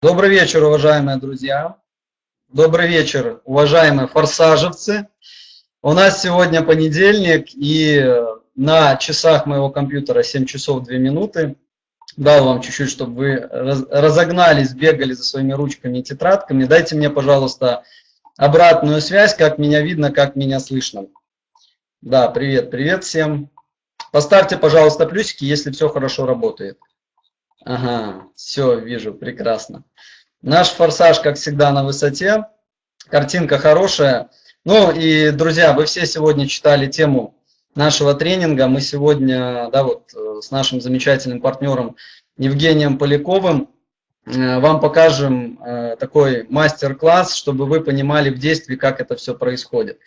Добрый вечер, уважаемые друзья. Добрый вечер, уважаемые форсажевцы. У нас сегодня понедельник, и на часах моего компьютера 7 часов 2 минуты. Дал вам чуть-чуть, чтобы вы разогнались, бегали за своими ручками и тетрадками. Дайте мне, пожалуйста, обратную связь, как меня видно, как меня слышно. Да, привет, привет всем. Поставьте, пожалуйста, плюсики, если все хорошо работает. Ага, все, вижу, прекрасно. Наш форсаж, как всегда, на высоте. Картинка хорошая. Ну и, друзья, вы все сегодня читали тему нашего тренинга. Мы сегодня, да, вот э, с нашим замечательным партнером Евгением Поляковым э, вам покажем э, такой мастер-класс, чтобы вы понимали в действии, как это все происходит.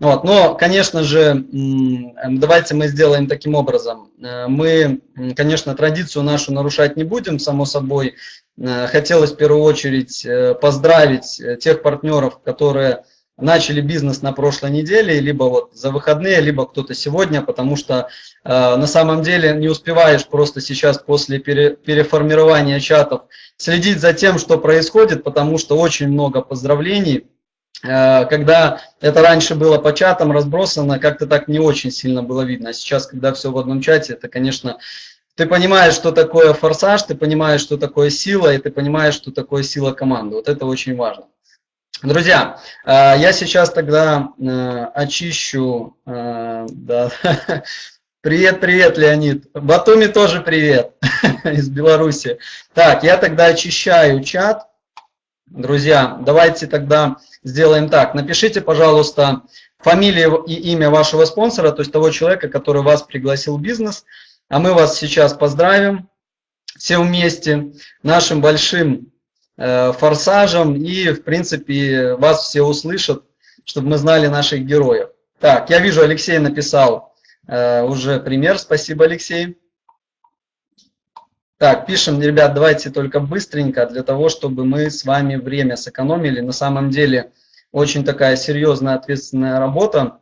Вот. Но, конечно же, давайте мы сделаем таким образом. Э, мы, конечно, традицию нашу нарушать не будем, само собой. Э, хотелось в первую очередь э, поздравить тех партнеров, которые начали бизнес на прошлой неделе, либо вот за выходные, либо кто-то сегодня, потому что э, на самом деле не успеваешь просто сейчас после пере, переформирования чатов следить за тем, что происходит, потому что очень много поздравлений, когда это раньше было по чатам разбросано, как-то так не очень сильно было видно. А сейчас, когда все в одном чате, это, конечно, ты понимаешь, что такое форсаж, ты понимаешь, что такое сила, и ты понимаешь, что такое сила команды. Вот это очень важно. Друзья, э, я сейчас тогда э, очищу... Да. Привет, привет, Леонид. Батуми тоже привет из Беларуси. Так, я тогда очищаю чат. Друзья, давайте тогда сделаем так. Напишите, пожалуйста, фамилию и имя вашего спонсора, то есть того человека, который вас пригласил в бизнес. А мы вас сейчас поздравим все вместе нашим большим э, форсажем. И, в принципе, вас все услышат, чтобы мы знали наших героев. Так, я вижу, Алексей написал э, уже пример. Спасибо, Алексей. Так, пишем, ребят, давайте только быстренько, для того, чтобы мы с вами время сэкономили. На самом деле, очень такая серьезная, ответственная работа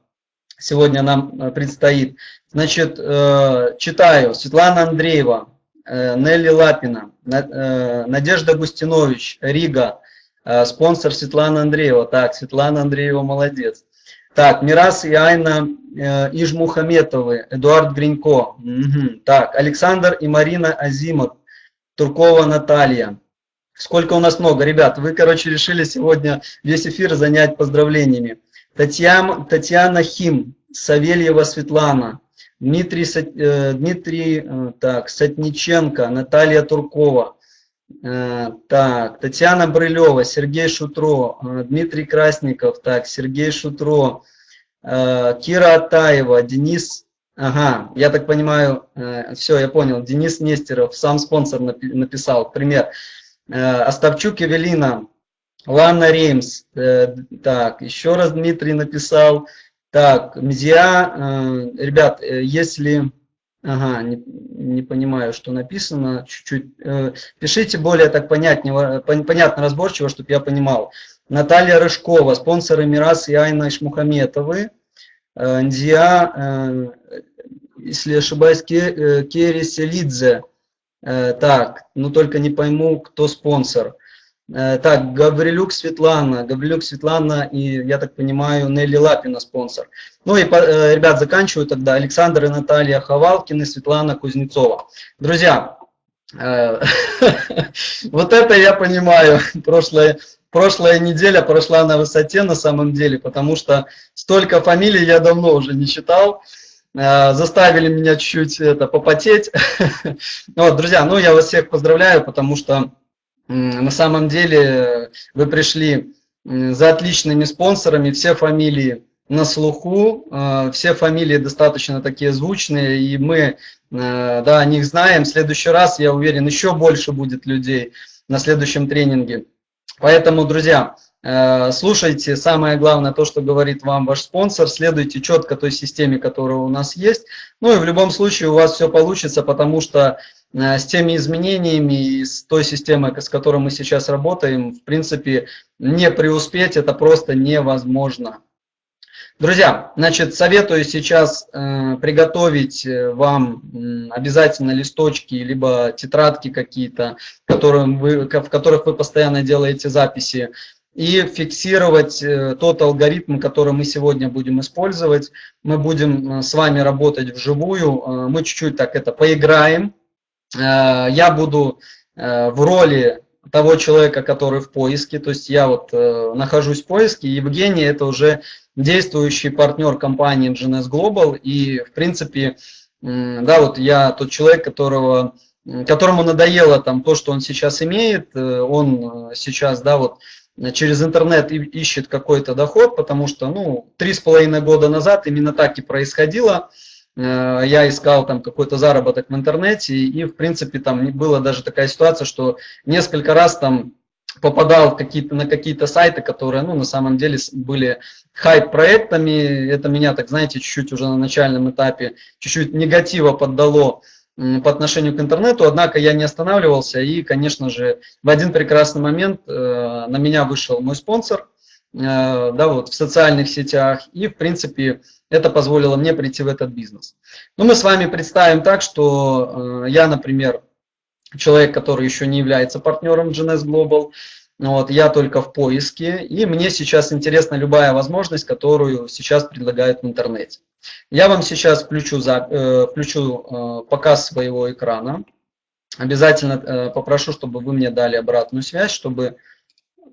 сегодня нам э, предстоит. Значит, э, читаю. Светлана Андреева, э, Нелли Лапина, Надежда Густинович, Рига, спонсор Светлана Андреева. Так, Светлана Андреева молодец. Так, Мирас и Айна э, Ижмухаметовы, Эдуард Гринько. Угу. Так, Александр и Марина Азимов, Туркова Наталья. Сколько у нас много, ребят. Вы, короче, решили сегодня весь эфир занять поздравлениями. Татьяна, Татьяна Хим, Савельева Светлана, Дмитрий, э, Дмитрий э, так, Сатниченко, Наталья Туркова, так, Татьяна Брылева, Сергей Шутро, э, Дмитрий Красников, так, Сергей Шутро, э, Кира Атаева, Денис, ага, я так понимаю, все, я понял, Денис Нестеров, сам спонсор написал, пример. Остапчук Эвелина, Ланна Реймс, так, еще раз Дмитрий написал, так, Мзия, ребят, если Ага, не, не понимаю, что написано. Чуть-чуть. Э, пишите более так понятнее, понятно, разборчиво, чтобы я понимал. Наталья Рыжкова, спонсоры Мирас и Айна Ишмухаметовы. Э, Ндия, э, если ошибаюсь, Ке, Керри Селидзе. Так, ну только не пойму, кто спонсор. Э, так, Гаврилюк Светлана, Гаврилюк Светлана и, я так понимаю, Нелли Лапина спонсор. Ну и, э, ребят, заканчиваю тогда. Александр и Наталья Ховалкины, Светлана Кузнецова. Друзья, э, вот это я понимаю. Прошлая, прошлая неделя прошла на высоте на самом деле, потому что столько фамилий я давно уже не читал. Заставили меня чуть-чуть это попотеть. Вот, друзья, ну я вас всех поздравляю, потому что на самом деле вы пришли за отличными спонсорами, все фамилии на слуху, э, все фамилии достаточно такие звучные, и мы э, да, о них знаем. В следующий раз, я уверен, еще больше будет людей на следующем тренинге. Поэтому, друзья, э, слушайте самое главное то, что говорит вам ваш спонсор, следуйте четко той системе, которая у нас есть. Ну и в любом случае у вас все получится, потому что с теми изменениями и с той системой, с которой мы сейчас работаем, в принципе, не преуспеть это просто невозможно. Друзья, значит, советую сейчас э, приготовить э, вам э, обязательно листочки, либо тетрадки какие-то, в которых вы постоянно делаете записи, и фиксировать э, тот алгоритм, который мы сегодня будем использовать. Мы будем э, с вами работать вживую, э, мы чуть-чуть так это поиграем. Я буду в роли того человека, который в поиске, то есть я вот нахожусь в поиске, Евгений это уже действующий партнер компании GNS Global, и в принципе, да, вот я тот человек, которого которому надоело там то, что он сейчас имеет, он сейчас, да, вот через интернет ищет какой-то доход, потому что, ну, три с половиной года назад именно так и происходило. Э, я искал там какой-то заработок в интернете, и, в принципе, там была даже такая ситуация, что несколько раз там попадал какие на какие-то сайты, которые, ну, на самом деле были хайп-проектами. Это меня, так знаете, чуть-чуть уже на начальном этапе, чуть-чуть негатива поддало по отношению к интернету, однако я не останавливался и, конечно же, в один прекрасный момент э, на меня вышел мой спонсор, э, да, вот в социальных сетях, и, в принципе, это позволило мне прийти в этот бизнес. Ну, мы с вами представим так, что э, я, например, человек, который еще не является партнером GNS Global, вот, я только в поиске, и мне сейчас интересна любая возможность, которую сейчас предлагают в интернете. Я вам сейчас включу, за, э, включу э, показ своего экрана. Обязательно э, попрошу, чтобы вы мне дали обратную связь, чтобы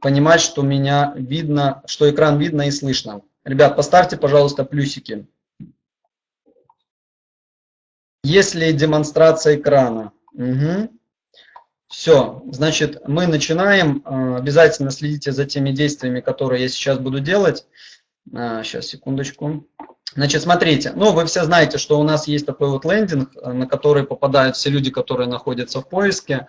понимать, что меня видно, что экран видно и слышно. Ребят, поставьте, пожалуйста, плюсики. Есть ли демонстрация экрана? Угу. Все, значит, мы начинаем. Э, обязательно следите за теми действиями, которые я сейчас буду делать. Сейчас, э, секундочку. Значит, смотрите, ну вы все знаете, что у нас есть такой вот лендинг, э, на который попадают все люди, которые находятся в поиске.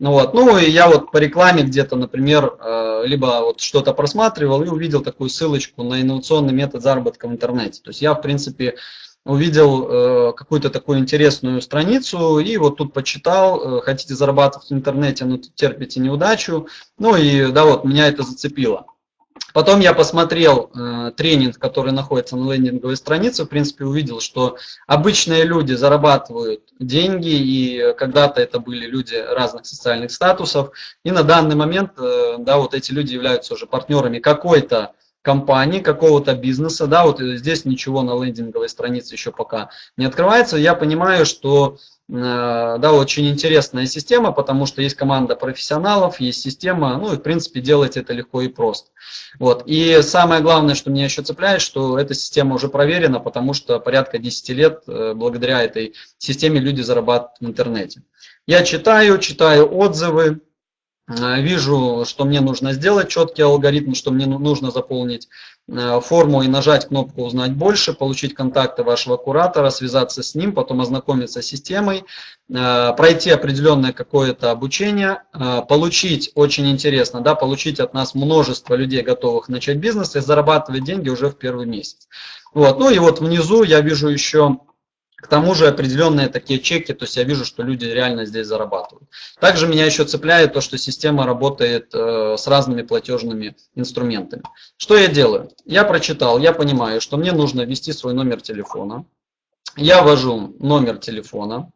Ну, вот. ну и я вот по рекламе где-то, например, э, либо вот что-то просматривал и увидел такую ссылочку на инновационный метод заработка в интернете. То есть я, в принципе, увидел э, какую-то такую интересную страницу и вот тут почитал, хотите зарабатывать в интернете, но терпите неудачу. Ну и да, вот меня это зацепило. Потом я посмотрел э, тренинг, который находится на лендинговой странице, в принципе увидел, что обычные люди зарабатывают деньги, и когда-то это были люди разных социальных статусов, и на данный момент, э, да, вот эти люди являются уже партнерами какой-то компании, какого-то бизнеса, да, вот здесь ничего на лендинговой странице еще пока не открывается, я понимаю, что Э, да, очень интересная система, потому что есть команда профессионалов, есть система, ну и в принципе делать это легко и просто. Вот. И самое главное, что меня еще цепляет, что эта система уже проверена, потому что порядка 10 лет э, благодаря этой системе люди зарабатывают в интернете. Я читаю, читаю отзывы, Э, вижу, что мне нужно сделать четкий алгоритм, что мне ну, нужно заполнить э, форму и нажать кнопку «Узнать больше», получить контакты вашего куратора, связаться с ним, потом ознакомиться с системой, э, пройти определенное какое-то обучение, получить, очень интересно, да, получить от нас множество людей, готовых начать бизнес и зарабатывать деньги уже в первый месяц. Вот. Ну и вот внизу я вижу еще к тому же определенные такие чеки, то есть я вижу, что люди реально здесь зарабатывают. Также меня еще цепляет то, что система работает э, с разными платежными инструментами. Что я делаю? Я прочитал, я понимаю, что мне нужно ввести свой номер телефона. Я ввожу номер телефона.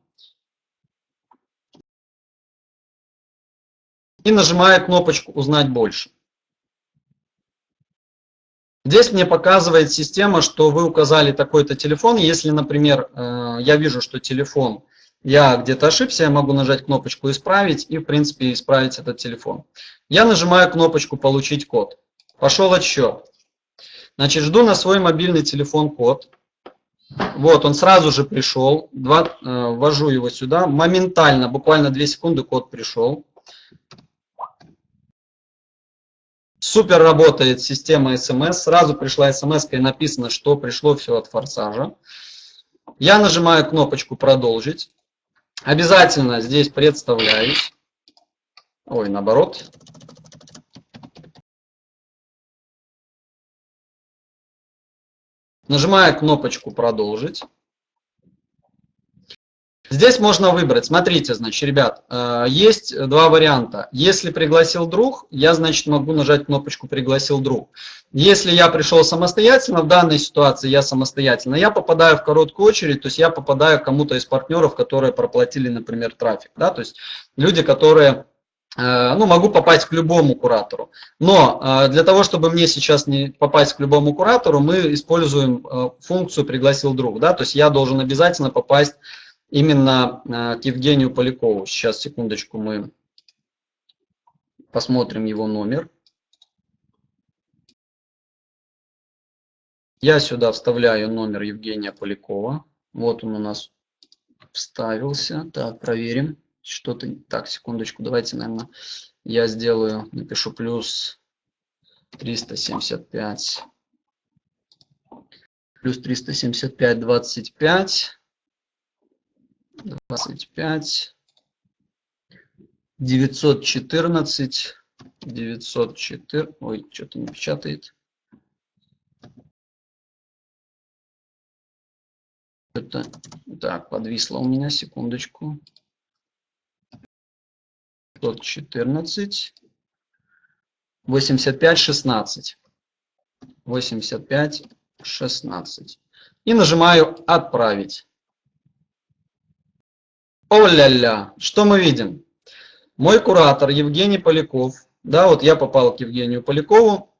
И нажимаю кнопочку «Узнать больше». Здесь мне показывает система, что вы указали такой-то телефон. Если, например, э, я вижу, что телефон, я где-то ошибся, я могу нажать кнопочку «Исправить» и, в принципе, исправить этот телефон. Я нажимаю кнопочку «Получить код». Пошел отсчет. Значит, жду на свой мобильный телефон код. Вот, он сразу же пришел. Два, э, ввожу его сюда. Моментально, буквально 2 секунды код пришел. Супер работает система смс. Сразу пришла смс и написано, что пришло все от форсажа. Я нажимаю кнопочку «Продолжить». Обязательно здесь представляюсь. Ой, наоборот. Нажимаю кнопочку «Продолжить». Здесь можно выбрать. Смотрите, значит, ребят, э, есть два варианта. Если пригласил друг, я, значит, могу нажать кнопочку «Пригласил друг». Если я пришел самостоятельно, в данной ситуации я самостоятельно, я попадаю в короткую очередь, то есть я попадаю к кому-то из партнеров, которые проплатили, например, трафик. Да? То есть люди, которые э, ну, могу попасть к любому куратору. Но э, для того, чтобы мне сейчас не попасть к любому куратору, мы используем функцию «пригласил друг». Да? То есть я должен обязательно попасть именно э, к Евгению Полякову. Сейчас, секундочку, мы посмотрим его номер. Я сюда вставляю номер Евгения Полякова. Вот он у нас вставился. Так, проверим. Что-то... Так, секундочку, давайте, наверное, я сделаю, напишу плюс 375. Плюс 375, 25. 25, 914, 904, ой, что-то не печатает. Это, так, подвисло у меня, секундочку. 514, 85, 16. 85, 16. И нажимаю «Отправить». О-ля-ля, что мы видим? Мой куратор Евгений Поляков, да, вот я попал к Евгению Полякову,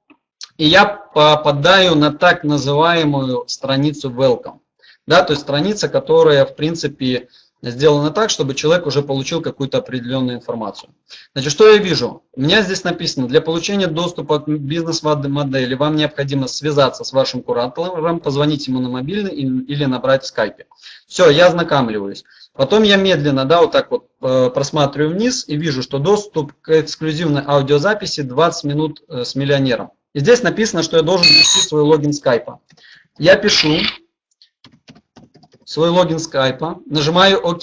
и я попадаю на так называемую страницу Welcome. Да, то есть страница, которая, в принципе, сделано так, чтобы человек уже получил какую-то определенную информацию. Значит, что я вижу? У меня здесь написано, для получения доступа к бизнес-модели вам необходимо связаться с вашим куратором, позвонить ему на мобильный или набрать в скайпе. Все, я ознакомливаюсь. Потом я медленно, да, вот так вот э, просматриваю вниз и вижу, что доступ к эксклюзивной аудиозаписи 20 минут э, с миллионером. И здесь написано, что я должен ввести свой логин скайпа. Я пишу, свой логин скайпа, нажимаю ОК.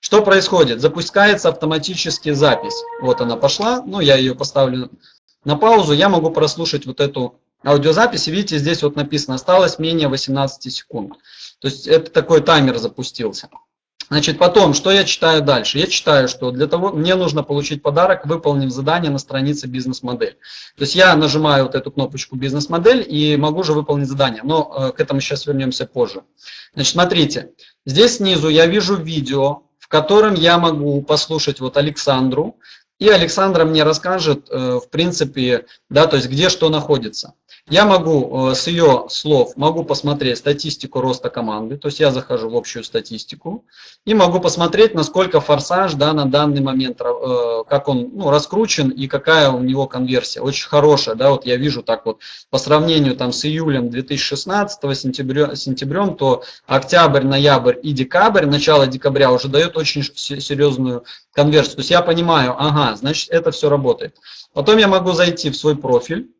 Что происходит? Запускается автоматически запись. Вот она пошла, ну я ее поставлю на паузу, я могу прослушать вот эту аудиозапись. Видите, здесь вот написано, осталось менее 18 секунд. То есть это такой таймер запустился. Значит, потом, что я читаю дальше? Я читаю, что для того, мне нужно получить подарок, выполнив задание на странице бизнес-модель. То есть я нажимаю вот эту кнопочку бизнес-модель и могу же выполнить задание, но э, к этому сейчас вернемся позже. Значит, смотрите, здесь снизу я вижу видео, в котором я могу послушать вот Александру, и Александра мне расскажет, э, в принципе, да, то есть где что находится. Я могу э, с ее слов могу посмотреть статистику роста команды, то есть я захожу в общую статистику и могу посмотреть, насколько форсаж да, на данный момент, э, как он ну, раскручен и какая у него конверсия. Очень хорошая, да, вот я вижу так вот по сравнению там с июлем 2016, сентября, сентябрем, то октябрь, ноябрь и декабрь, начало декабря уже дает очень серьезную конверсию. То есть я понимаю, ага, значит это все работает. Потом я могу зайти в свой профиль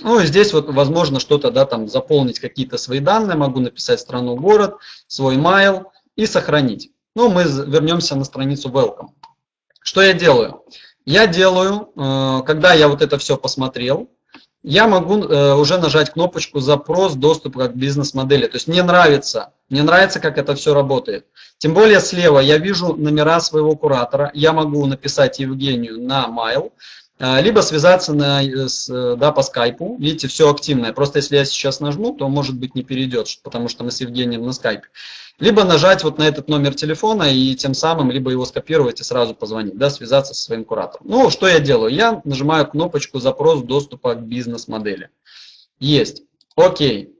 ну, и здесь вот возможно что-то, да, там заполнить какие-то свои данные, могу написать страну, город, свой mail и сохранить. Ну, мы вернемся на страницу Welcome. Что я делаю? Я делаю, э, когда я вот это все посмотрел, я могу э, уже нажать кнопочку «Запрос доступа к бизнес-модели». То есть мне нравится, мне нравится, как это все работает. Тем более слева я вижу номера своего куратора, я могу написать Евгению на mail, а, либо связаться на, э, с, э, да, по скайпу. Видите, все активное. Просто если я сейчас нажму, то может быть не перейдет, потому что мы с Евгением на скайпе. Либо нажать вот на этот номер телефона и тем самым либо его скопировать и сразу позвонить, да, связаться со своим куратором. Ну, что я делаю? Я нажимаю кнопочку «Запрос доступа к бизнес-модели». Есть. Окей.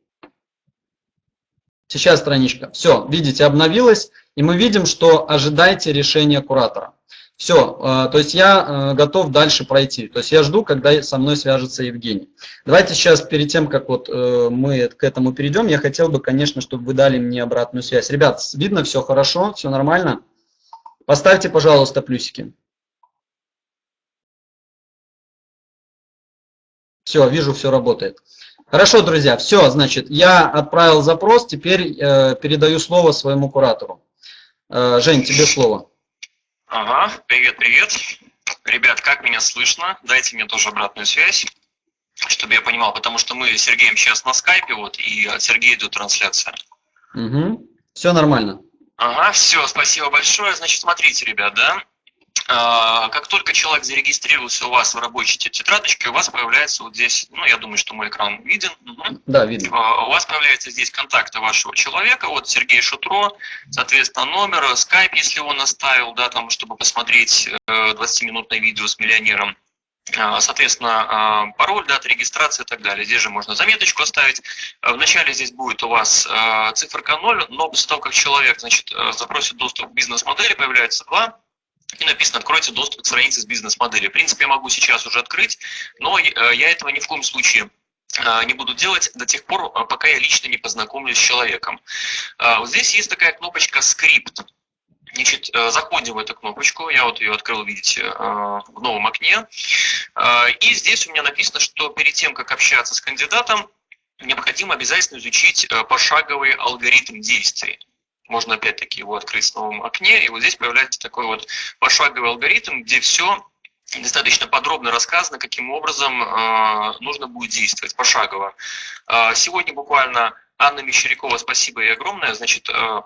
Сейчас страничка. Все, видите, обновилась. И мы видим, что ожидайте решения куратора. Все, э, то есть я э, готов дальше пройти. То есть я жду, когда со мной свяжется Евгений. Давайте сейчас, перед тем, как вот э, мы к этому перейдем, я хотел бы, конечно, чтобы вы дали мне обратную связь. Ребят, видно все хорошо, все нормально? Поставьте, пожалуйста, плюсики. Все, вижу, все работает. Хорошо, друзья, все, значит, я отправил запрос, теперь передаю слово своему куратору. Жень, тебе слово. Ага, привет, привет. Ребят, как меня слышно? Дайте мне тоже обратную связь, чтобы я понимал, потому что мы с Сергеем сейчас на скайпе, вот, и от Сергея идет трансляция. Угу. Все нормально. Ага, все, спасибо большое. Значит, смотрите, ребят, да, как только человек зарегистрировался у вас в рабочей тетрадочке, у вас появляется вот здесь, ну, я думаю, что мой экран виден. Угу. Да, видно. А, у вас появляется здесь контакты вашего человека, вот Сергей Шутро, соответственно, номер, скайп, если он оставил, да, там, чтобы посмотреть 20-минутное э, видео с миллионером. А, соответственно, пароль, дата регистрации и так далее. Здесь же можно заметочку оставить. Вначале здесь будет у вас циферка 0, но после того, как человек значит, э, запросит доступ к бизнес-модели, появляется 2 и написано «Откройте доступ к странице с бизнес-моделью». В принципе, я могу сейчас уже открыть, но э, я этого ни в коем случае э, не буду делать до тех пор, э, пока я лично не познакомлюсь с человеком. Вот здесь есть такая кнопочка «Скрипт». Значит, заходим в эту кнопочку, я вот ее открыл, видите, в новом окне. И здесь у меня написано, что перед тем, как общаться с кандидатом, необходимо обязательно изучить пошаговый алгоритм действий можно опять-таки его открыть в новом окне, и вот здесь появляется такой вот пошаговый алгоритм, где все достаточно подробно рассказано, каким образом э, нужно будет действовать пошагово. Э, сегодня буквально Анна Мещерякова, спасибо ей огромное, значит, э,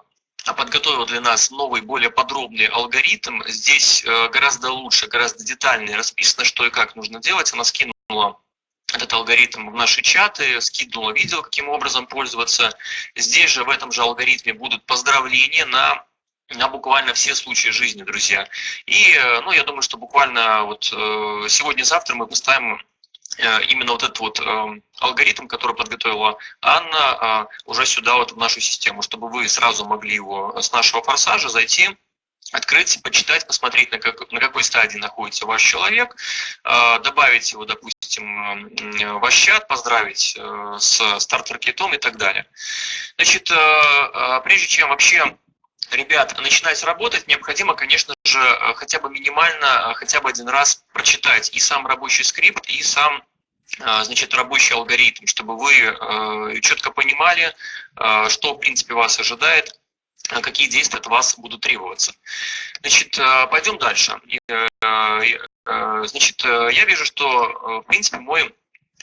подготовила для нас новый, более подробный алгоритм. Здесь э, гораздо лучше, гораздо детальнее расписано, что и как нужно делать. Она скинула этот алгоритм в наши чаты, скидывала видео, каким образом пользоваться. Здесь же в этом же алгоритме будут поздравления на на буквально все случаи жизни, друзья. И, ну, я думаю, что буквально вот э, сегодня-завтра мы поставим э, именно вот этот вот э, алгоритм, который подготовила Анна, уже сюда вот в нашу систему, чтобы вы сразу могли его с нашего форсажа зайти открыть, почитать, посмотреть, на, как, на какой стадии находится ваш человек, э, добавить его, допустим, в ваш чат, поздравить э, с стартер-китом и так далее. Значит, э, прежде чем вообще ребят начинать работать, необходимо, конечно же, хотя бы минимально, хотя бы один раз прочитать и сам рабочий скрипт, и сам значит, рабочий алгоритм, чтобы вы четко понимали, что, в принципе, вас ожидает, какие действия от вас будут требоваться. Значит, э, пойдем дальше. Э, э, значит, я вижу, что, в принципе, мой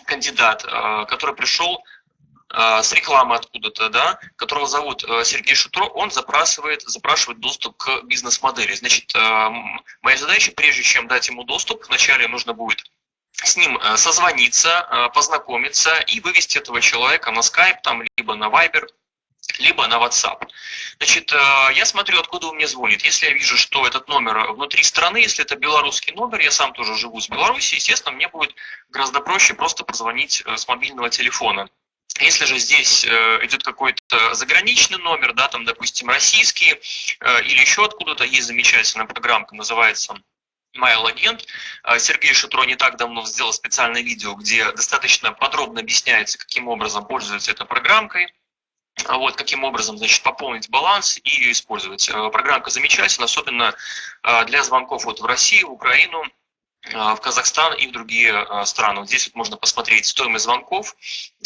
кандидат, который пришел с рекламы откуда-то, да, которого зовут Сергей Шутро, он запрашивает, запрашивает доступ к бизнес-модели. Значит, моя задача, прежде чем дать ему доступ, вначале нужно будет с ним созвониться, познакомиться и вывести этого человека на Skype, там, либо на Viber, либо на WhatsApp. Значит, э, я смотрю, откуда он мне звонит. Если я вижу, что этот номер внутри страны, если это белорусский номер, я сам тоже живу с Беларуси, естественно, мне будет гораздо проще просто позвонить э, с мобильного телефона. Если же здесь э, идет какой-то заграничный номер, да, там, допустим, российский или еще откуда-то, есть замечательная программка, называется Mail Agent. Сергей Шитро не так давно сделал специальное видео, где достаточно подробно объясняется, каким образом пользоваться этой программкой. А вот, каким образом значит, пополнить баланс и ее использовать. Э, программка замечательна, особенно э, для звонков вот в Россию, в Украину, э, в Казахстан и в другие страны. Здесь вот можно посмотреть стоимость звонков,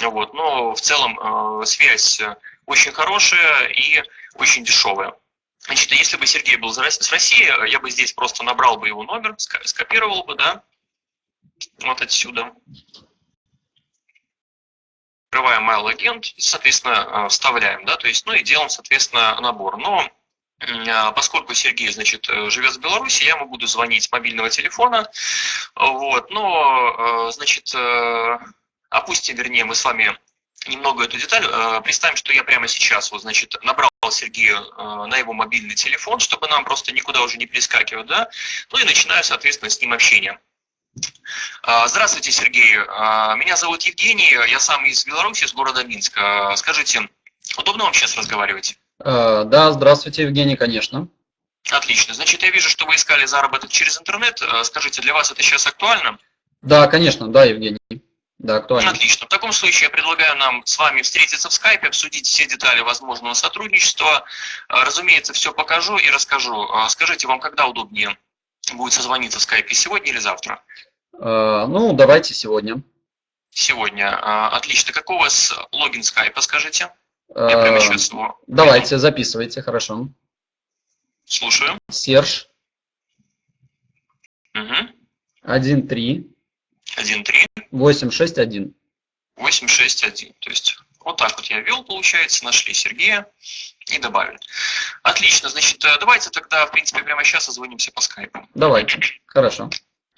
вот, но в целом связь очень хорошая и очень дешевая. Значит, если бы Сергей был с России, я бы здесь просто набрал бы его номер, скопировал бы, да, вот отсюда открываем mail агент, соответственно, э, вставляем, да, то есть, ну и делаем, соответственно, набор. Но а, поскольку Сергей, значит, э, живет в Беларуси, я ему буду звонить с мобильного телефона, вот, но, э, значит, опустим, вернее, мы с вами немного эту деталь. Представим, что я прямо сейчас, вот, значит, набрал Сергея на его мобильный телефон, чтобы нам просто никуда уже не перескакивать, да, ну и начинаю, соответственно, с ним общение. А, здравствуйте, Сергей. А, меня зовут Евгений, я сам из Беларуси, из города Минска. Скажите, удобно вам сейчас разговаривать? А, да, здравствуйте, Евгений, конечно. Отлично. Значит, я вижу, что вы искали заработок через интернет. Скажите, для вас это сейчас актуально? Да, конечно, да, Евгений. Да, актуально. Отлично. В таком случае я предлагаю нам с вами встретиться в скайпе, обсудить все детали возможного сотрудничества. Разумеется, все покажу и расскажу. Скажите, вам когда удобнее будет созвониться в скайпе, сегодня или завтра? Э, ну, давайте сегодня. Сегодня. А, отлично. Какой у вас логин скайпа, скажите? Я прямо сейчас его... Давайте, записывайте, хорошо. Слушаю. Серж. Угу. 1-3. 1-3. 8-6-1. 8-6-1. То есть Вот так вот я ввел, получается, нашли Сергея и добавили. Отлично, значит, э, давайте тогда, в принципе, прямо сейчас созвонимся по скайпу. Давай, хорошо.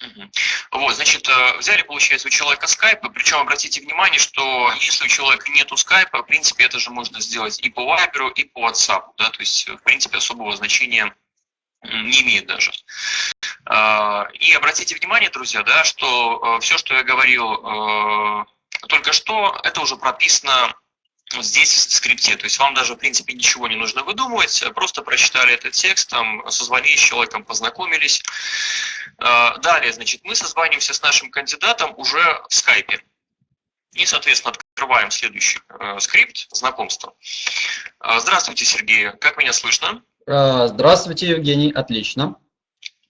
Угу. Вот, значит, э, взяли, получается, у человека скайп, причем обратите внимание, что если у человека нету скайпа, в принципе, это же можно сделать и по Viber, и по WhatsApp, да, то есть, в принципе, особого значения не имеет даже. А, и обратите внимание, друзья, да, что э, все, что я говорил э, только что, это уже прописано здесь в скрипте. То есть вам даже, в принципе, ничего не нужно выдумывать, просто прочитали этот текст, там, созвонились с человеком, познакомились. А, далее, значит, мы созваниваемся с нашим кандидатом уже в скайпе. И, соответственно, открываем следующий э, скрипт знакомства. А, здравствуйте, Сергей. Как меня слышно? А, здравствуйте, Евгений. Отлично.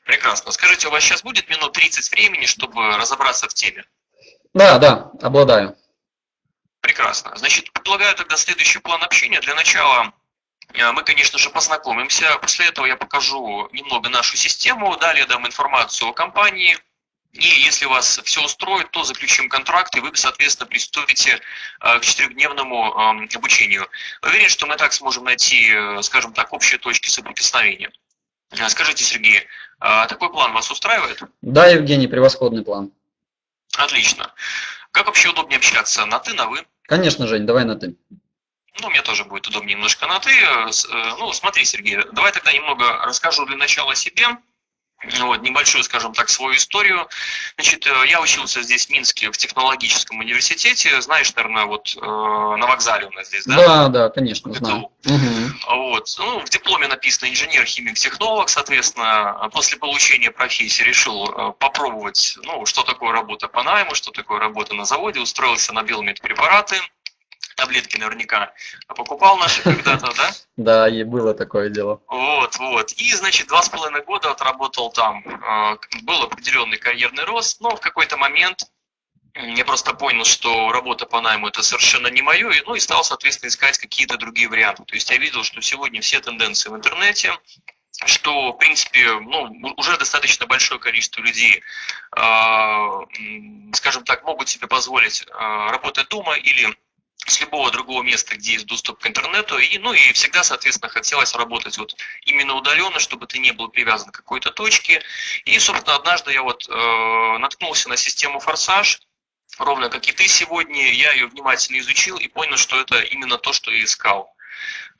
Прекрасно. Скажите, у вас сейчас будет минут 30 времени, чтобы разобраться в теме? Да, да, обладаю. Прекрасно. Значит, предлагаю тогда следующий план общения. Для начала э, мы, конечно же, познакомимся. После этого я покажу немного нашу систему, далее дам информацию о компании. И если вас все устроит, то заключим контракт, и вы, соответственно, приступите э, к четырехдневному эм, обучению. Уверен, что мы так сможем найти, э, скажем так, общие точки соприкосновения. Скажите, Сергей, такой план вас устраивает? Да, Евгений, превосходный план. Отлично. Как вообще удобнее общаться? На ты, на вы? Конечно, Жень, давай на «ты». Ну, мне тоже будет удобнее немножко на «ты». Э, ну, смотри, Сергей, давай тогда немного расскажу для начала о себе. Вот, небольшую, скажем так, свою историю. Значит, э, я учился здесь, в Минске, в технологическом университете. Знаешь, наверное, вот э, на вокзале у нас здесь, да? Да, да, конечно, знаю. Угу. Вот. Ну, в дипломе написано инженер, химик, технолог, соответственно, после получения профессии решил э, попробовать, ну, что такое работа по найму, что такое работа на заводе, устроился на белмедпрепараты, таблетки наверняка покупал наши когда-то, да? Да, и было такое дело. Вот, вот. И, значит, два с половиной года отработал там. А, был определенный карьерный рост, но в какой-то момент я просто понял, что работа по найму это совершенно не мое, и, ну и стал, соответственно, искать какие-то другие варианты. То есть я видел, что сегодня все тенденции в интернете, что, в принципе, ну, уже достаточно большое количество людей, э, скажем так, могут себе позволить э, работать дома или с любого другого места, где есть доступ к интернету. И, ну и всегда, соответственно, хотелось работать вот именно удаленно, чтобы ты не был привязан к какой-то точке. И, собственно, однажды я вот э, наткнулся на систему «Форсаж», ровно как и ты сегодня. Я ее внимательно изучил и понял, что это именно то, что я искал.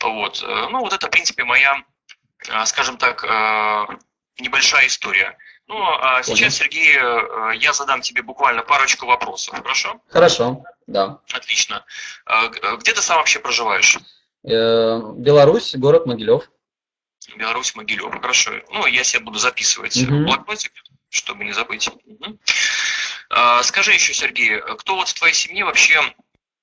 Вот. Э, ну, вот это, в принципе, моя, э, скажем так, э, небольшая история. Ну, а сейчас, Сергей, я задам тебе буквально парочку вопросов, хорошо? Хорошо, да. Отлично. А, э, где ты сам вообще проживаешь? Э, Беларусь, город Могилев. Беларусь, Могилев, хорошо. Ну, я себе буду записывать угу. блокнотик, чтобы не забыть. Угу. Скажи еще, Сергей, кто вот в твоей семье вообще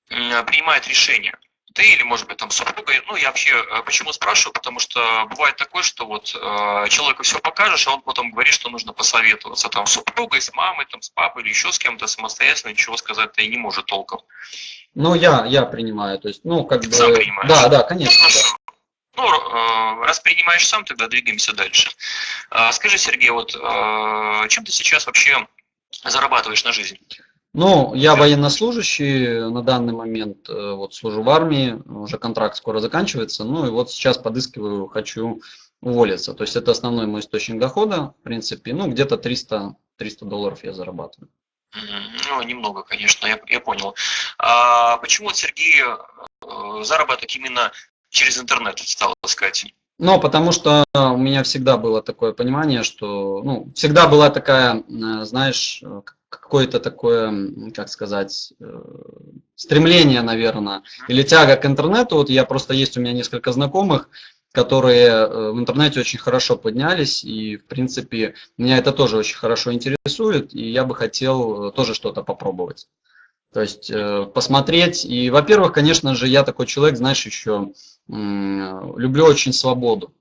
принимает решения? Ты или, может быть, там супруга. Ну, я вообще э, почему спрашиваю, потому что бывает такое, что вот э, человеку все покажешь, а он потом говорит, что нужно посоветоваться там с супругой, с мамой, там, с папой или еще с кем-то самостоятельно, ничего сказать-то и не может толком. Ну, я, я принимаю, то есть, ну, как бы... Сам принимаешь? Да, да, конечно. Хорошо. Ну, э, раз принимаешь сам, тогда двигаемся дальше. Э, скажи, Сергей, вот э, чем ты сейчас вообще зарабатываешь на жизнь? Ну, я военнослужащий на данный момент, э, вот служу в армии, уже контракт скоро заканчивается, ну и вот сейчас подыскиваю, хочу уволиться. То есть это основной мой источник дохода, в принципе, ну где-то 300, 300 долларов я зарабатываю. Ну, немного, конечно, я, я понял. А почему, Сергей, э, заработок именно через интернет стал искать? Ну, потому что у меня всегда было такое понимание, что, ну, всегда была такая, э, знаешь, какое-то такое, как сказать, э, стремление, наверное, или тяга к интернету. Вот я просто есть у меня несколько знакомых, которые э, в интернете очень хорошо поднялись, и, в принципе, меня это тоже очень хорошо интересует, и я бы хотел тоже что-то попробовать. То есть посмотреть, и, во-первых, конечно же, я такой человек, знаешь, еще люблю очень свободу.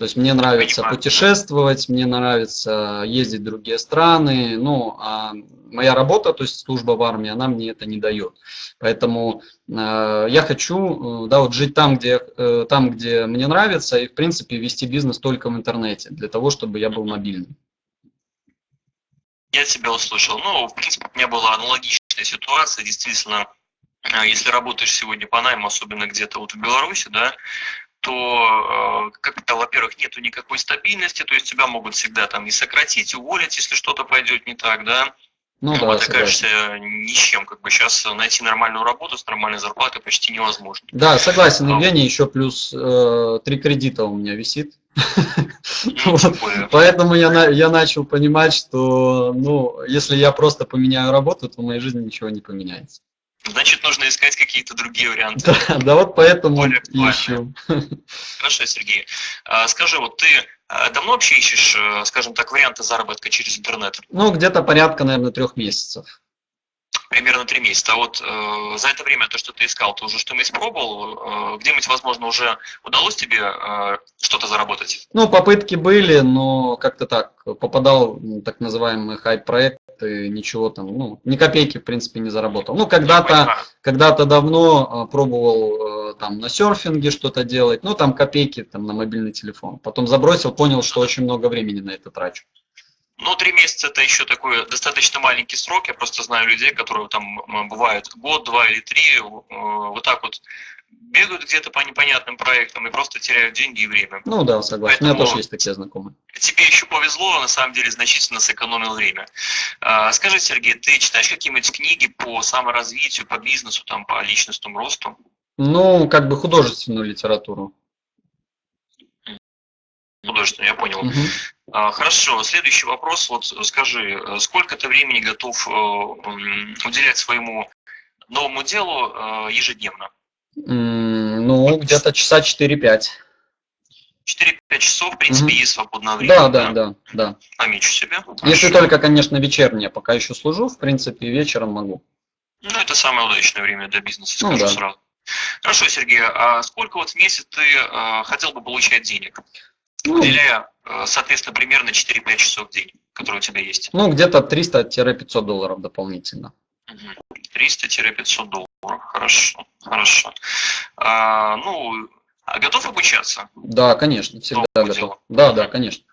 То есть мне нравится путешествовать, мне нравится ездить в другие страны, ну, а моя работа, то есть служба в армии, она мне это не дает. Поэтому э, я хочу, э, да, вот жить там где, э, там, где мне нравится, и, в принципе, вести бизнес только в интернете, для того, чтобы я был мобильным. Я тебя услышал. Ну, в принципе, у меня была аналогичная ситуация, действительно, если работаешь сегодня по найму, особенно где-то вот в Беларуси, да, то, как-то, во-первых, нету никакой стабильности, то есть тебя могут всегда там и сократить, уволить, если что-то пойдет не так, да, ну, да, ты окажешься ни с чем. Как бы сейчас найти нормальную работу с нормальной зарплатой почти невозможно. Да, согласен, Евгений, еще плюс э, три кредита у меня висит. Ну, Поэтому я, я начал понимать, что ну, если я просто поменяю работу, то в моей жизни ничего не поменяется. Значит, нужно искать какие-то другие варианты. Да, да вот поэтому ищем. Хорошо, Сергей. А, скажи, вот ты а, давно вообще ищешь, э, скажем так, варианты заработка через интернет? Ну, где-то порядка, наверное, трех месяцев примерно три месяца. А вот э, за это время, то, что ты искал, ты уже что-нибудь пробовал? Э, Где-нибудь, возможно, уже удалось тебе э, что-то заработать? Ну, попытки были, но как-то так, попадал в так называемый хайп-проект, и ничего там, ну, ни копейки, в принципе, не заработал. Ну, когда-то когда давно э, пробовал э, там на серфинге что-то делать, ну, там копейки там на мобильный телефон. Потом забросил, понял, что очень много времени на это трачу. Ну, три месяца это еще такой достаточно маленький срок. Я просто знаю людей, которые там бывают год, два или три, э, вот так вот бегают где-то по непонятным проектам и просто теряют деньги и время. Ну да, согласен. Поэтому У меня тоже есть такие знакомые. Тебе еще повезло, на самом деле значительно сэкономил время. А, скажи, Сергей, ты читаешь какие-нибудь книги по саморазвитию, по бизнесу, там, по личностному росту? Ну, как бы художественную литературу. Художественную, я понял. Угу. А, хорошо, следующий вопрос. Вот скажи, э, сколько ты времени готов э, уделять своему новому делу э, ежедневно? Ну, где-то часа 4-5. 4-5 часов, в принципе, угу. есть свободное время. Да, да, да, да. Намечу себе. Если Хорошо. только, конечно, вечернее, пока еще служу, в принципе, вечером могу. Ну, это самое удачное время для бизнеса, скажу ну, да. сразу. Хорошо, Сергей, а сколько вот в месяц ты э, хотел бы получать денег? Ну, уделяя, э, соответственно, примерно 4-5 часов в день, которые у тебя есть. Ну, где-то 300-500 долларов дополнительно. 300-500 долларов, хорошо, хорошо. А, ну, а готов обучаться? Да, конечно, всегда готов. Делу? Да, да, конечно.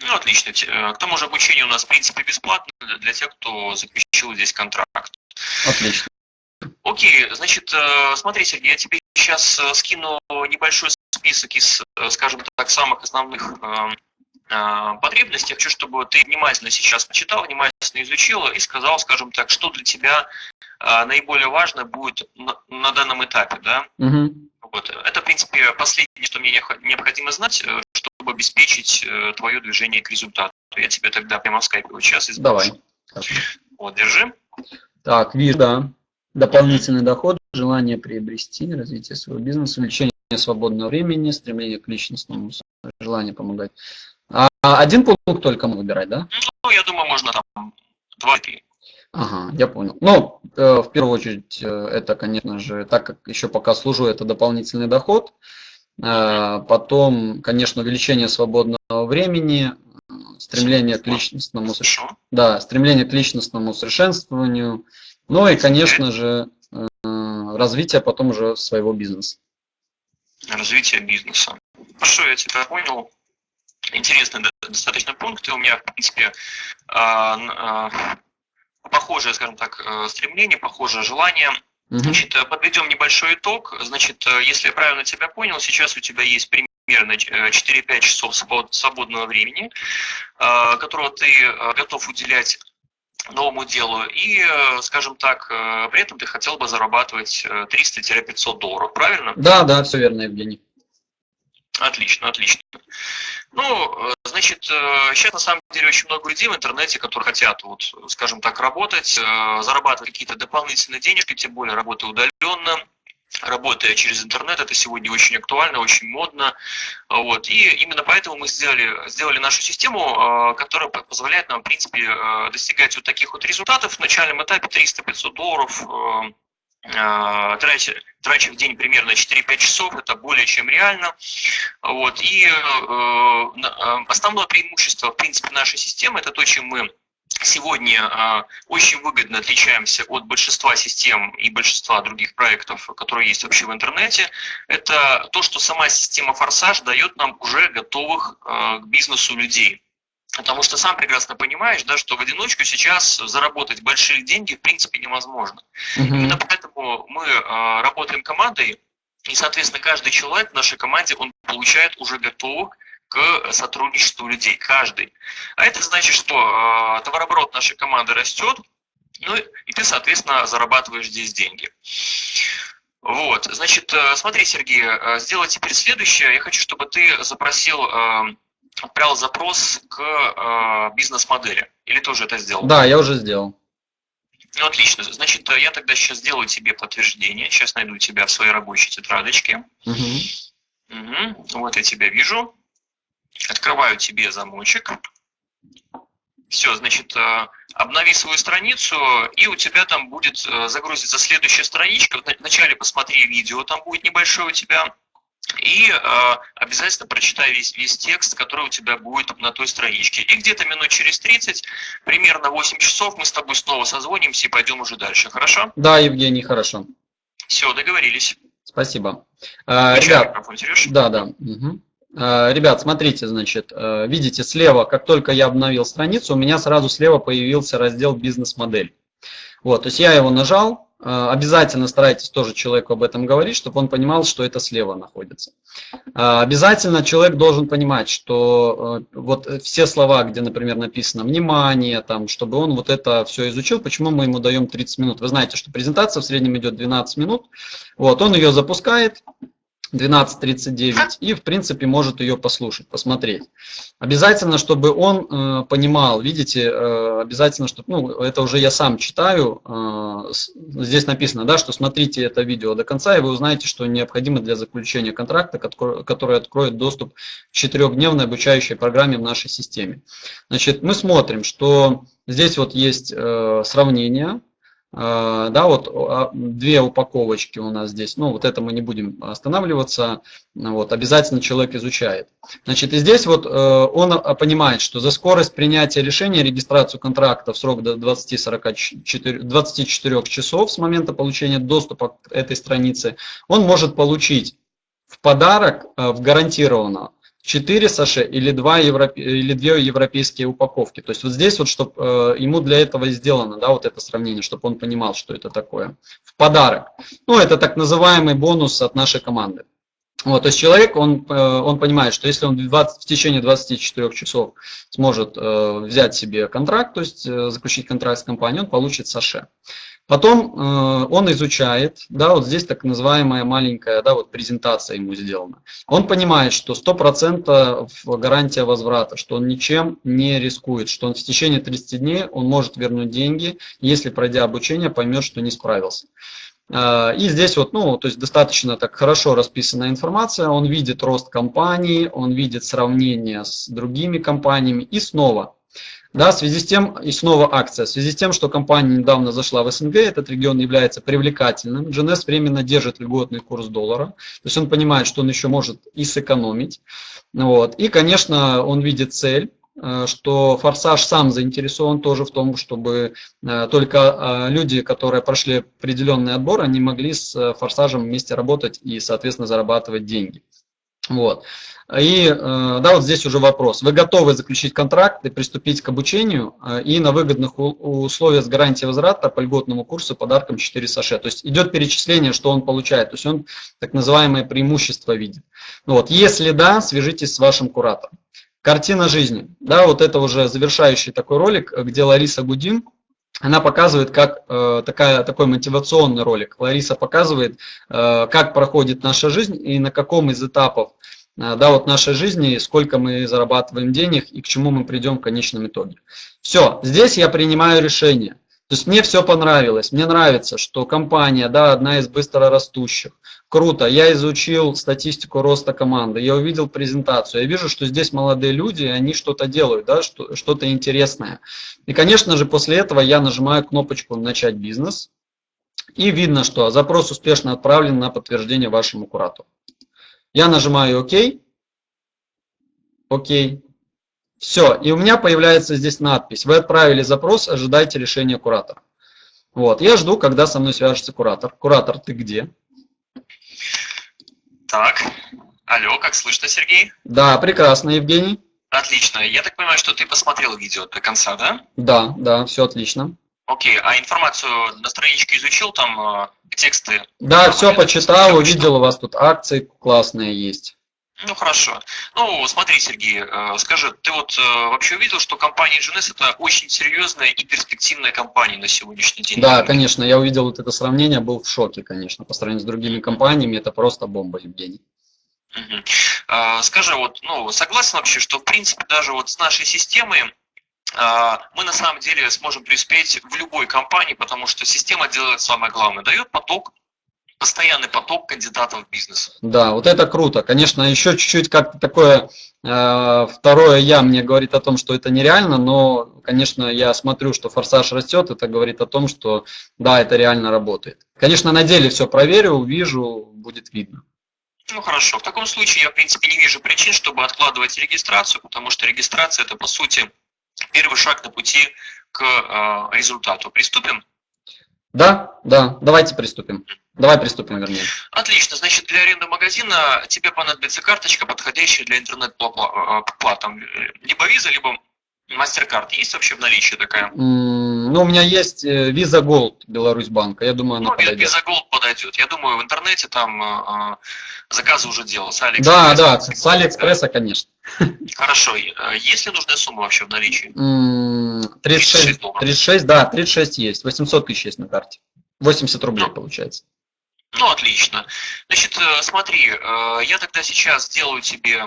Ну, отлично. Э, к тому же обучение у нас, в принципе, бесплатно для тех, кто заключил здесь контракт. Отлично. Окей, значит, э, смотри, Сергей, я тебе сейчас скину небольшой список из, э, скажем так, самых основных эм, э, потребностей. хочу, чтобы ты внимательно сейчас почитал, внимательно изучил и сказал, скажем так, что для тебя э, наиболее важно будет на, данном этапе. Да? Угу. Вот. Это, в принципе, последнее, что мне необходимо знать, чтобы обеспечить твое движение к результату. Я тебе тогда прямо в скайпе вот сейчас изброшу. Давай. Вот, держи. Так, вижу, да. Дополнительный доход, желание приобрести, развитие своего бизнеса, увеличение свободного времени, стремление к личностному, желание помогать. А один пункт только мы выбирать, да? Ну, я думаю, можно там два-три. Ага, я понял. Ну, э, в первую очередь, э, это, конечно же, так как еще пока служу, это дополнительный доход. Э, потом, конечно, увеличение свободного времени, стремление к личностному, да, стремление к личностному совершенствованию. Ну и, конечно же, развитие потом уже своего бизнеса развития бизнеса. Хорошо, я тебя понял. Интересный достаточно пункт. И у меня, в принципе, а, а, похожее, скажем так, э, стремление, похожее желание. Значит, э, подведем небольшой итог. Значит, э, если я правильно тебя понял, сейчас у тебя есть примерно 4-5 часов свободного времени, которого ты готов уделять новому делу. И, э, скажем так, э, при этом ты хотел бы зарабатывать 300-500 э, долларов, правильно? Да, да, все верно, Евгений. Отлично, отлично. Ну, значит, сейчас на самом деле очень много людей в интернете, которые хотят, вот, скажем так, работать, зарабатывать какие-то дополнительные денежки, тем более работая удаленно, работая через интернет, это сегодня очень актуально, очень модно. Вот. И именно поэтому мы сделали, сделали нашу систему, а, которая позволяет нам, в принципе, а, достигать вот таких вот результатов. В начальном этапе 300-500 долларов а, тратя, трача в день примерно 4-5 часов, это более чем реально. Вот. И основное преимущество, в принципе, нашей системы, это то, чем мы сегодня э, очень выгодно отличаемся от большинства систем и большинства других проектов, которые есть вообще в интернете, это то, что сама система Форсаж дает нам уже готовых э, к бизнесу людей. Потому что сам прекрасно понимаешь, да, что в одиночку сейчас заработать большие деньги в принципе невозможно. Mm-hmm. Именно поэтому мы э, работаем командой, и, соответственно, каждый человек в нашей команде, он получает уже готовых к сотрудничеству людей, каждый. А это значит, что э, товарооборот нашей команды растет, ну и ты, соответственно, зарабатываешь здесь деньги. Вот, значит, э, смотри, Сергей, э, сделай теперь следующее. Я хочу, чтобы ты запросил, э, отправил запрос к бизнес-модели. Или ты уже это сделал? Да, я уже сделал. Ну, отлично. Значит, я тогда сейчас сделаю тебе подтверждение. Сейчас найду тебя в своей рабочей тетрадочке. Угу. Угу. Вот я тебя вижу. Открываю тебе замочек. Все, значит, обнови свою страницу, и у тебя там будет э, загрузиться следующая страничка. Вначале посмотри видео, там будет небольшое у тебя. И э, обязательно прочитай весь, весь текст, который у тебя будет на той страничке. И где-то минут через 30, примерно 8 часов, мы с тобой снова созвонимся и пойдем уже дальше. Хорошо? Да, Евгений, хорошо. Все, договорились. Спасибо. А, ребят, да, да. Угу. Э, ребят, смотрите, значит, э, видите слева, как только я обновил страницу, у меня сразу слева появился раздел «Бизнес-модель». Вот, то есть я его нажал, э, обязательно старайтесь тоже человеку об этом говорить, чтобы он понимал, что это слева находится. Обязательно человек должен понимать, что вот все слова, где, например, написано «внимание», там, чтобы он вот это все изучил, почему мы ему даем 30 минут. Вы знаете, что презентация в среднем идет 12 минут, вот, он ее запускает, 12.39 и в принципе может ее послушать, посмотреть. Обязательно, чтобы он э, понимал, видите, э, обязательно, чтобы, ну это уже я сам читаю, э, здесь написано, да, что смотрите это видео до конца и вы узнаете, что необходимо для заключения контракта, который откроет доступ к четырехдневной обучающей программе в нашей системе. Значит, мы смотрим, что здесь вот есть э, сравнение, да, вот а, две упаковочки у нас здесь, ну вот это мы не будем останавливаться, вот обязательно человек изучает. Значит, и здесь вот э, он а, понимает, что за скорость принятия решения, регистрацию контракта в срок до 20-44 24 часов с момента получения доступа к этой странице, он может получить в подарок э, в гарантированно 4 саше или, 2 европе, или 2 европейские упаковки. То есть вот здесь вот, чтобы э, ему для этого сделано, да, вот это сравнение, чтобы он понимал, что это такое. В подарок. Ну, это так называемый бонус от нашей команды. Вот, то есть человек, он, э, он понимает, что если он 20, в течение 24 часов сможет э, взять себе контракт, то есть заключить контракт с компанией, он получит саше. Потом э, он изучает, да, вот здесь так называемая маленькая, да, вот презентация ему сделана. Он понимает, что 100% гарантия возврата, что он ничем не рискует, что он в течение 30 дней он может вернуть деньги, если пройдя обучение поймет, что не справился. Э, и здесь вот, ну, то есть достаточно так хорошо расписанная информация, он видит рост компании, он видит сравнение с другими компаниями и снова да, в связи с тем, и снова акция, в связи с тем, что компания недавно зашла в СНГ, этот регион является привлекательным, GNS временно держит льготный курс доллара, то есть он понимает, что он еще может и сэкономить. Вот. И, конечно, он видит цель, э, что Форсаж сам заинтересован тоже в том, чтобы э, только э, люди, которые прошли определенный отбор, они могли с Форсажем вместе работать и, соответственно, зарабатывать деньги. Вот. И э, да, вот здесь уже вопрос. Вы готовы заключить контракт и приступить к обучению э, и на выгодных условиях с гарантией возврата по льготному курсу подарком 4 саше. То есть идет перечисление, что он получает. То есть он так называемое преимущество видит. Ну вот. Если да, свяжитесь с вашим куратором. Картина жизни. Да, вот это уже завершающий такой ролик, где Лариса Гудин она показывает, как э, такая, такой мотивационный ролик. Лариса показывает, э, как проходит наша жизнь и на каком из этапов да, вот нашей жизни, сколько мы зарабатываем денег и к чему мы придем в конечном итоге. Все, здесь я принимаю решение. То есть мне все понравилось. Мне нравится, что компания, да, одна из быстро растущих. Круто. Я изучил статистику роста команды. Я увидел презентацию. Я вижу, что здесь молодые люди, они что-то делают, да, что-то интересное. И, конечно же, после этого я нажимаю кнопочку «Начать бизнес». И видно, что запрос успешно отправлен на подтверждение вашему куратору. Я нажимаю «Ок». «Ок». Все, и у меня появляется здесь надпись. Вы отправили запрос, ожидайте решения куратора. Вот, я жду, когда со мной свяжется куратор. Куратор, ты где? Так, алло, как слышно, Сергей? Да, прекрасно, Евгений. Отлично. Я так понимаю, что ты посмотрел видео до конца, да? Да, да, все отлично. Окей, а информацию на страничке изучил, там э, тексты? Да, все почитал, что? увидел, у вас тут акции классные есть. Ну хорошо. Ну смотри, Сергей, э, скажи, ты вот э, вообще увидел, что компания GNS это очень серьезная и перспективная компания на сегодняшний день? Да, конечно, я увидел вот это сравнение, был в шоке, конечно, по сравнению с другими компаниями, это просто бомба, Евгений. Мгм. А, Скажи, вот, ну, согласен вообще, что в принципе даже вот с нашей системой мы на самом деле сможем преуспеть в любой компании, потому что система делает самое главное, дает поток, постоянный поток кандидатов в бизнес. Да, вот это круто. Конечно, еще чуть-чуть как-то такое э, второе я мне говорит о том, что это нереально, но, конечно, я смотрю, что форсаж растет, это говорит о том, что да, это реально работает. Конечно, на деле все проверю, увижу, будет видно. Ну хорошо, в таком случае я в принципе не вижу причин, чтобы откладывать регистрацию, потому что регистрация это по сути первый шаг на пути к э, результату. Приступим? Да, да, давайте приступим. Давай приступим, вернее. Отлично, значит для аренды магазина тебе понадобится карточка, подходящая для интернет-плат, там, э, либо виза, либо MasterCard. Есть вообще в наличии такая? Ну, у меня есть э, Visa Gold Беларусь банка, я думаю, она Ну, подойдет. Visa Gold подойдет. Я думаю, в интернете там э, заказы уже делал. С Да, да, с Алиэкспресса, конечно. Хорошо. Э, Есть ли нужная сумма вообще в наличии? М, 36, 36 долларов. 36, да, 36 есть, 800 тысяч есть на карте. 80 рублей Ну. получается. Ну, отлично. Значит, э, смотри, э, я тогда сейчас сделаю тебе,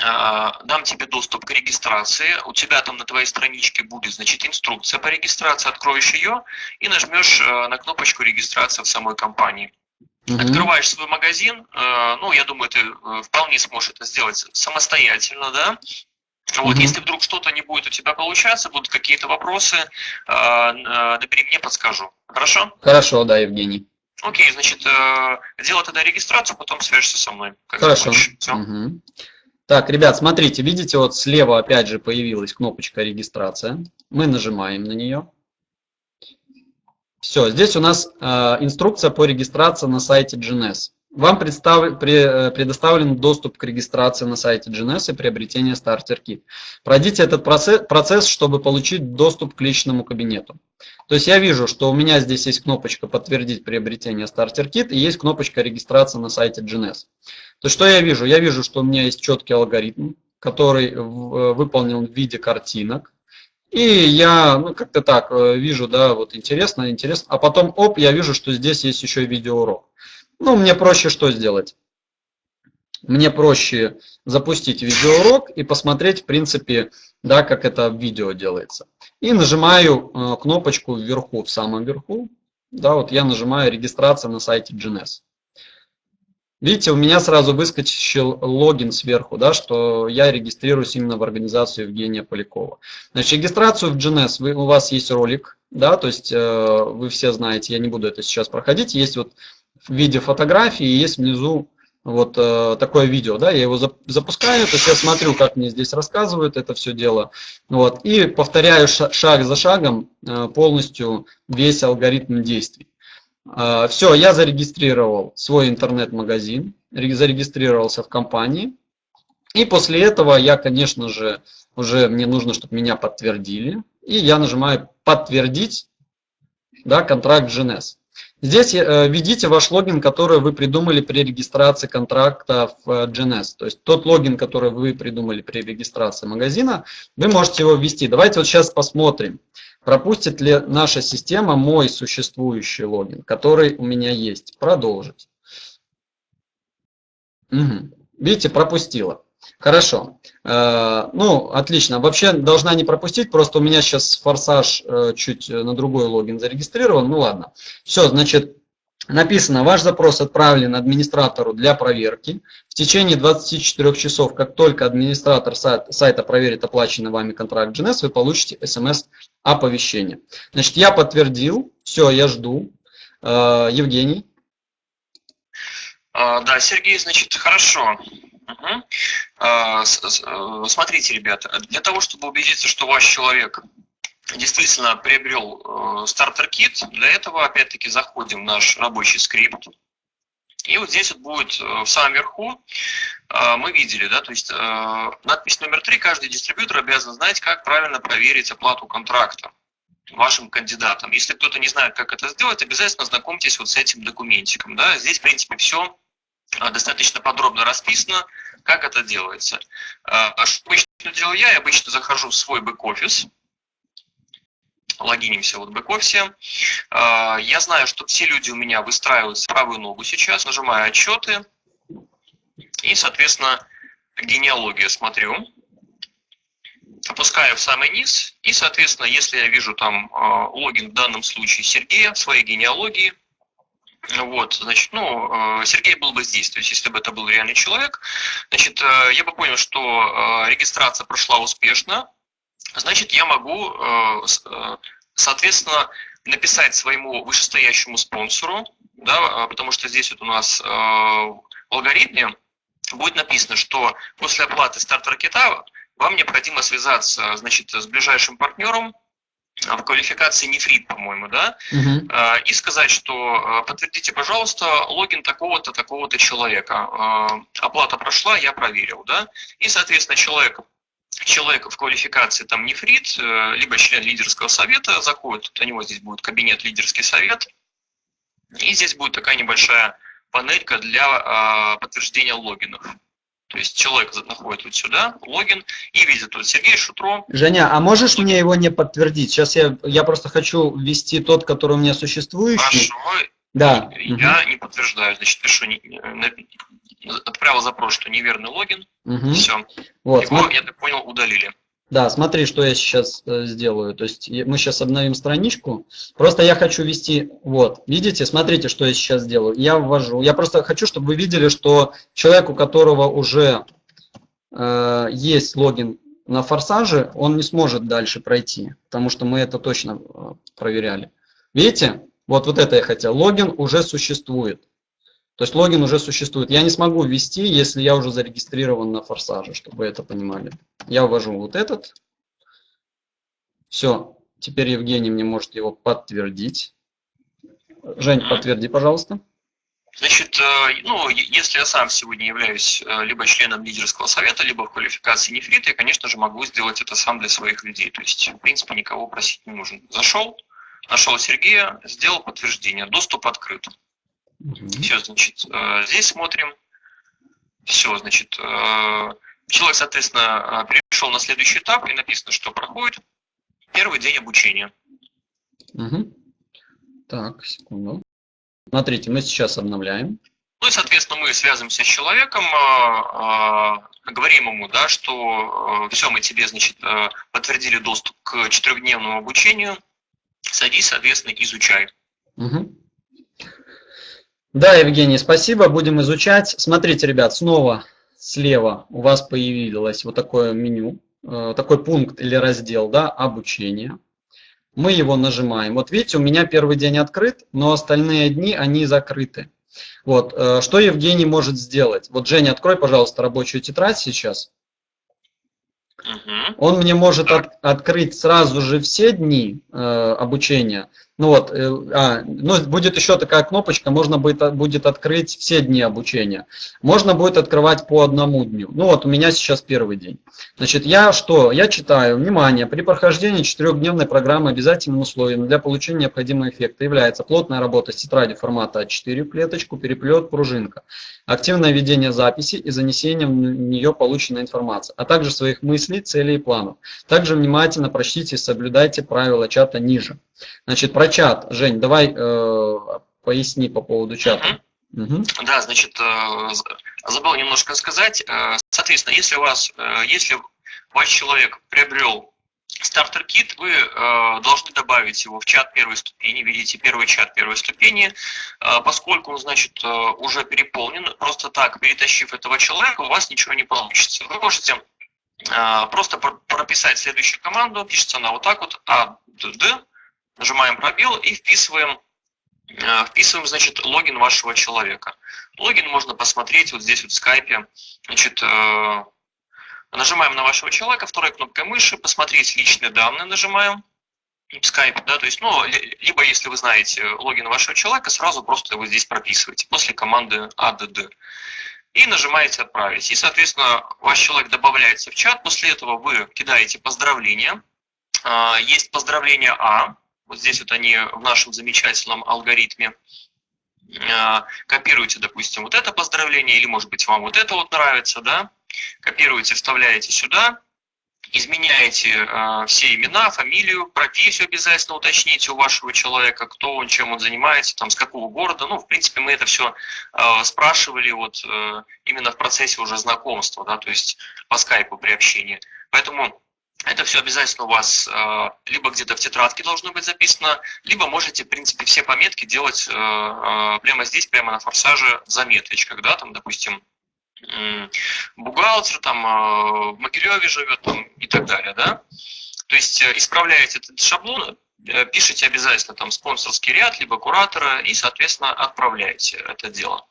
дам тебе доступ к регистрации. У тебя там на твоей страничке будет, значит, инструкция по регистрации. Откроешь ее и нажмешь на кнопочку регистрация в самой компании. Открываешь свой магазин, э, ну, я думаю, ты э, вполне сможешь это сделать самостоятельно, да. Вот, Мгм. если вдруг что-то не будет у тебя получаться, будут какие-то вопросы, э, э, набери мне, подскажу. Хорошо? Хорошо, да, Евгений. Окей, значит, э, делай тогда регистрацию, потом свяжешься со мной. Как Хорошо. Мгм. Так, ребят, смотрите, видите, вот слева опять же появилась кнопочка регистрация. Мы нажимаем на нее. Все, здесь у нас э, инструкция по регистрации на сайте GNS. Вам представ- пре- э, предоставлен доступ к регистрации на сайте GNS и приобретение Starter Kit. Пройдите этот процесс, процесс, чтобы получить доступ к личному кабинету. То есть я вижу, что у меня здесь есть кнопочка «Подтвердить приобретение Starter Kit» и есть кнопочка «Регистрация на сайте GNS». То есть что я вижу? Я вижу, что у меня есть четкий алгоритм, который э, выполнен в виде картинок. И я, ну, как-то так э, вижу, да, вот интересно, интересно. А потом, оп, я вижу, что здесь есть еще видеоурок. Ну, мне проще что сделать? Мне проще запустить видеоурок и посмотреть, в принципе, да, как это видео делается. И нажимаю э, кнопочку вверху, в самом верху. Да, вот я нажимаю регистрация на сайте GNS. Видите, у меня сразу выскочил логин сверху, да, что я регистрируюсь именно в организацию Евгения Полякова. Значит, регистрацию в GNS, вы, у вас есть ролик, да, то есть э, вы все знаете, я не буду это сейчас проходить, есть вот в виде фотографии, есть внизу вот э, такое видео, да, я его зап- запускаю, то есть я смотрю, как мне здесь рассказывают это все дело, вот, и повторяю ша- шаг за шагом э, полностью весь алгоритм действий. Все, я зарегистрировал свой интернет-магазин, ре- зарегистрировался в компании. И после этого я, конечно же, уже мне нужно, чтобы меня подтвердили. И я нажимаю «Подтвердить да, контракт GNS». Здесь э, введите ваш логин, который вы придумали при регистрации контракта в э, GNS. То есть тот логин, который вы придумали при регистрации магазина, вы можете его ввести. Давайте вот сейчас посмотрим, пропустит ли наша система мой существующий логин, который у меня есть. Продолжить. Мгм. Видите, пропустила. Хорошо. Э, Ну, отлично. Вообще должна не пропустить, просто у меня сейчас форсаж э, чуть на другой логин зарегистрирован. Ну ладно. Все, значит, написано, ваш запрос отправлен администратору для проверки. В течение 24 часов, как только администратор сайт- сайта проверит оплаченный вами контракт GNS, вы получите смс-оповещение. Значит, я подтвердил, все, я жду. Э, Евгений. А, Да, Сергей, значит, хорошо. Э, Смотрите, ребята, для того, чтобы убедиться, что ваш человек действительно приобрел стартер-кит, для этого опять-таки заходим в наш рабочий скрипт И вот здесь вот будет в самом верху, мы видели, да, то есть надпись номер три, каждый дистрибьютор обязан знать, как правильно проверить оплату контракта вашим кандидатам. Если кто-то не знает, как это сделать, обязательно знакомьтесь вот с этим документиком. Да? Здесь, в принципе, все достаточно подробно расписано, как это делается. Что обычно делаю я? Я обычно захожу в свой бэк-офис, логинимся вот в бэк-офисе. Я знаю, что все люди у меня выстраиваются правую ногу сейчас, нажимаю отчеты. И, соответственно, генеалогию смотрю опускаю в самый низ, и, соответственно, если я вижу там а, логин в данном случае Сергея своей генеалогии, вот, значит, ну, э, Сергей был бы здесь, то есть если бы это был реальный человек, значит, э, я бы понял, что э, регистрация прошла успешно, значит, я могу, соответственно, написать своему вышестоящему спонсору, да, потому что здесь вот у нас в алгоритме будет написано, что после оплаты стартер-кита вам необходимо связаться, значит, с ближайшим партнером, в квалификации нефрит, по-моему, да, угу. и сказать, что подтвердите, пожалуйста, логин такого-то, такого-то человека. Оплата прошла, я проверил, да, и, соответственно, человек человек в квалификации там нефрит, э, либо член лидерского совета заходит, у него здесь будет кабинет лидерский совет, и здесь будет такая небольшая панелька для подтверждения логинов. То есть человек находит вот сюда логин и видит вот Сергей Шутро. Женя, а можешь мне его не подтвердить? Сейчас я, я просто хочу ввести тот, который у меня существующий. Хорошо. Да. Я угу. не подтверждаю. Значит, пишу, отправил запрос, что неверный логин. Угу. Все. Вот, Его, смотри. я так понял, удалили. Да, смотри, что я сейчас э, сделаю. То есть мы сейчас обновим страничку. Просто я хочу ввести, вот, видите, смотрите, что я сейчас сделаю. Я ввожу. Я просто хочу, чтобы вы видели, что человек, у которого уже э, есть логин на форсаже, он не сможет дальше пройти, потому что мы это точно э, проверяли. Видите? Вот, вот это я хотел. Логин уже существует. То есть логин уже существует. Я не смогу ввести, если я уже зарегистрирован на форсаже, чтобы это понимали. Я ввожу вот этот. Все. Теперь Евгений мне может его подтвердить. Жень, подтверди, пожалуйста. Значит, э, ну, если я сам сегодня являюсь э, либо членом лидерского совета, либо в квалификации нефрита, я, конечно же, могу сделать это сам для своих людей. То есть, в принципе, никого просить не нужно. Зашел, нашел Сергея, сделал подтверждение. Доступ открыт. Угу. Все, значит, э, здесь смотрим. Все, значит, э, человек, соответственно, э, перешел на следующий этап, и написано, что проходит первый день обучения. Угу. Так, секунду. Смотрите, мы сейчас обновляем. Ну и, соответственно, мы связываемся с человеком, говорим ему, да, что все, мы тебе, значит, подтвердили доступ к четырехдневному обучению, садись, соответственно, изучай. Угу. Да, Евгений, спасибо. Будем изучать. Смотрите, ребят, снова слева у вас появилось вот такое меню, э, такой пункт или раздел, да, обучение. Мы его нажимаем. Вот видите, у меня первый день открыт, но остальные дни, они закрыты. Вот, э, что Евгений может сделать? Вот, Женя, открой, пожалуйста, рабочую тетрадь сейчас. Угу. Он мне может от, открыть сразу же все дни э, обучения, ну вот, э, а, ну, будет еще такая кнопочка, можно будет, будет открыть все дни обучения. Можно будет открывать по одному дню. Ну вот, у меня сейчас первый день. Значит, я что? Я читаю. Внимание, при прохождении четырехдневной программы обязательным условием для получения необходимого эффекта является плотная работа с тетрадью формата А4 клеточку, переплет, пружинка, активное ведение записи и занесение в нее полученной информации, а также своих мыслей, целей и планов. Также внимательно прочтите и соблюдайте правила чата ниже. Значит, про чат. Жень, давай э, поясни по поводу чата. Угу. Да, значит, э, забыл немножко сказать. Э, соответственно, если у вас, э, если ваш человек приобрел стартер-кит, вы э, должны добавить его в чат первой ступени. Видите, первый чат первой ступени. Э, поскольку он, значит, э, уже переполнен, просто так, перетащив этого человека, у вас ничего не получится. Вы можете э, просто прописать следующую команду. Пишется она вот так вот, а, д, д, нажимаем пробел и вписываем, э, вписываем значит, логин вашего человека. Логин можно посмотреть вот здесь вот в скайпе. Значит, э, нажимаем на вашего человека, второй кнопкой мыши, посмотреть личные данные нажимаем. в скайпе, да, то есть, ну, либо если вы знаете логин вашего человека, сразу просто его здесь прописываете после команды add и нажимаете «Отправить». И, соответственно, ваш человек добавляется в чат, после этого вы кидаете поздравления. А, есть поздравления А, вот здесь вот они в нашем замечательном алгоритме. А, копируете, допустим, вот это поздравление, или, может быть, вам вот это вот нравится, да, копируете, вставляете сюда, изменяете э, все имена, фамилию, профессию обязательно уточните у вашего человека, кто он, чем он занимается, там, с какого города. Ну, в принципе, мы это все э, спрашивали вот э, именно в процессе уже знакомства, да, то есть по скайпу при общении. Поэтому это все обязательно у вас э, либо где-то в тетрадке должно быть записано, либо можете, в принципе, все пометки делать э, э, прямо здесь, прямо на форсаже в заметочках, да, там, допустим, бухгалтер там э, в Могилеве живет там, и так далее, да. То есть э, исправляете этот шаблон, пишите обязательно там спонсорский ряд, либо куратора и, соответственно, отправляете это дело.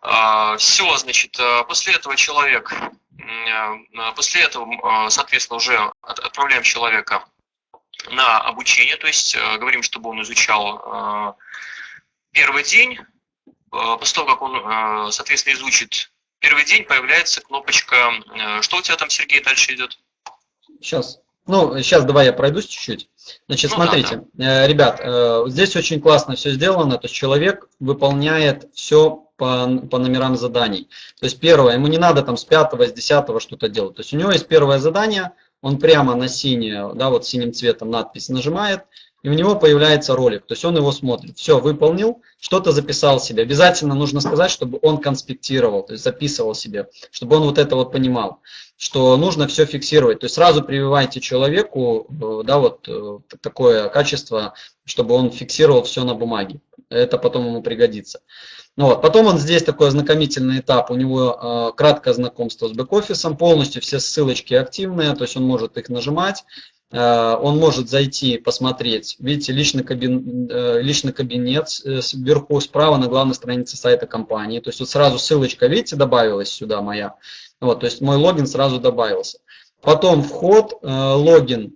А, Все, значит, после этого человек, после этого, соответственно, уже отправляем человека на обучение, то есть говорим, чтобы он изучал первый день, после того, как он, соответственно, изучит первый день появляется кнопочка. Э, что у тебя там, Сергей, дальше идет? Сейчас. Ну, сейчас давай я пройдусь чуть-чуть. Значит, ну, смотрите, да, да. Э, ребят, э, здесь очень классно все сделано, то есть человек выполняет все по, по номерам заданий. То есть первое, ему не надо там с пятого, с десятого что-то делать. То есть у него есть первое задание, он прямо на синее, да, вот синим цветом надпись нажимает, и у него появляется ролик, то есть он его смотрит. Все, выполнил, что-то записал себе. Обязательно нужно сказать, чтобы он конспектировал, то есть записывал себе, чтобы он вот это вот понимал, что нужно все фиксировать. То есть сразу прививайте человеку э, да, вот э, такое качество, чтобы он фиксировал все на бумаге. Это потом ему пригодится. Ну вот. Потом он здесь такой ознакомительный этап, у него э, краткое знакомство с бэк-офисом, полностью все ссылочки активные, то есть он может их нажимать. Э, он может зайти, посмотреть. Видите, личный, кабин, э, личный кабинет э, вверху справа на главной странице сайта компании. То есть вот сразу ссылочка, видите, добавилась сюда моя. Вот, то есть мой логин сразу добавился. Потом вход, логин.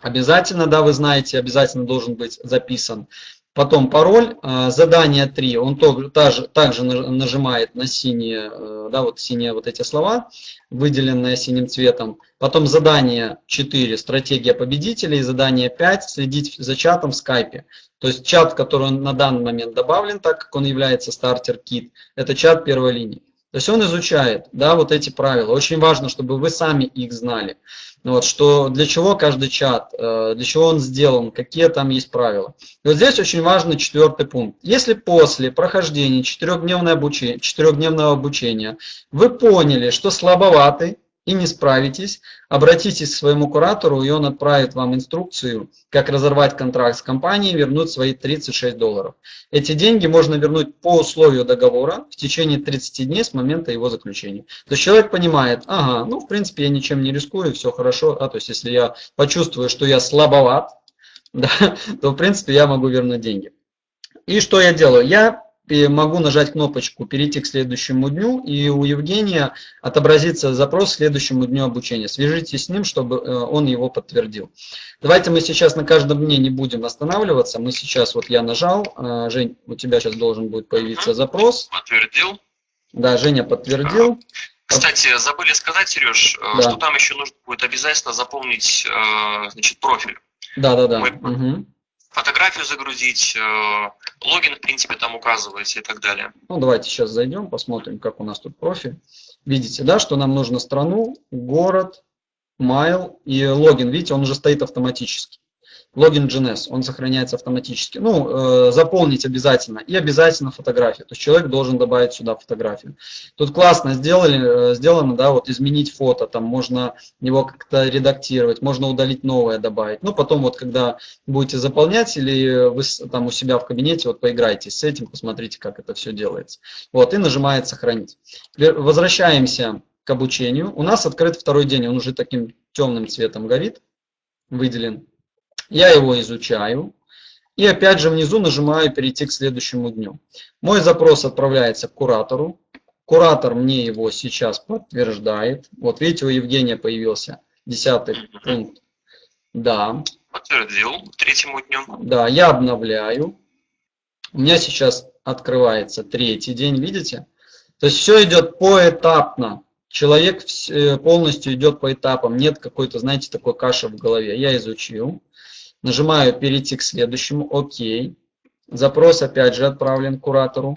Обязательно, да, вы знаете, обязательно должен быть записан. Потом пароль, э, задание 3, он также, также нажимает на синие, э, да, вот синие вот эти слова, выделенные синим цветом. Потом задание 4, стратегия победителей, задание 5, следить за чатом в скайпе. То есть чат, который на данный момент добавлен, так как он является стартер-кит, это чат первой линии. То есть он изучает да, вот эти правила. Очень важно, чтобы вы сами их знали. Вот, что для чего каждый чат, э, для чего он сделан, какие там есть правила. И вот здесь очень важный четвертый пункт. Если после прохождения четырехдневного обучения, четырехдневного обучения вы поняли, что слабоватый, и не справитесь, обратитесь к своему куратору, и он отправит вам инструкцию, как разорвать контракт с компанией, вернуть свои 36 долларов. Эти деньги можно вернуть по условию договора в течение 30 дней с момента его заключения. То есть человек понимает, ага, ну в принципе я ничем не рискую, все хорошо, да, то есть если я почувствую, что я слабоват, да, то в принципе я могу вернуть деньги. И что я делаю? Я могу нажать кнопочку «Перейти к следующему дню», и у Евгения отобразится запрос к следующему дню обучения. Свяжитесь с ним, чтобы э, он его подтвердил. Давайте мы сейчас на каждом дне не будем останавливаться. Мы сейчас, вот я нажал, э, Жень, у тебя сейчас должен будет появиться запрос. Подтвердил. Да, Женя подтвердил. Кстати, забыли сказать, Сереж, э, да. что там еще нужно будет обязательно заполнить значит, профиль. Да, да, да. Мы... Угу фотографию загрузить, логин, в принципе, там указываете и так далее. Ну, давайте сейчас зайдем, посмотрим, как у нас тут профиль. Видите, да, что нам нужно страну, город, майл и логин. Видите, он уже стоит автоматически логин GNS, он сохраняется автоматически. Ну, э, заполнить обязательно и обязательно фотографию. То есть человек должен добавить сюда фотографию. Тут классно сделали, э, сделано, да, вот изменить фото, там можно его как-то редактировать, можно удалить новое добавить. Ну, потом вот когда будете заполнять или вы там у себя в кабинете, вот поиграйтесь с этим, посмотрите, как это все делается. Вот, и нажимает сохранить. Возвращаемся к обучению. У нас открыт второй день, он уже таким темным цветом горит, выделен. Я его изучаю. И опять же внизу нажимаю «Перейти к следующему дню». Мой запрос отправляется к куратору. Куратор мне его сейчас подтверждает. Вот видите, у Евгения появился десятый пункт. Да. Подтвердил третьему дню. Да, я обновляю. У меня сейчас открывается третий день, видите? То есть все идет поэтапно. Человек э, полностью идет по этапам. Нет какой-то, знаете, такой каши в голове. Я изучил. Нажимаю перейти к следующему. Окей. Запрос опять же отправлен куратору.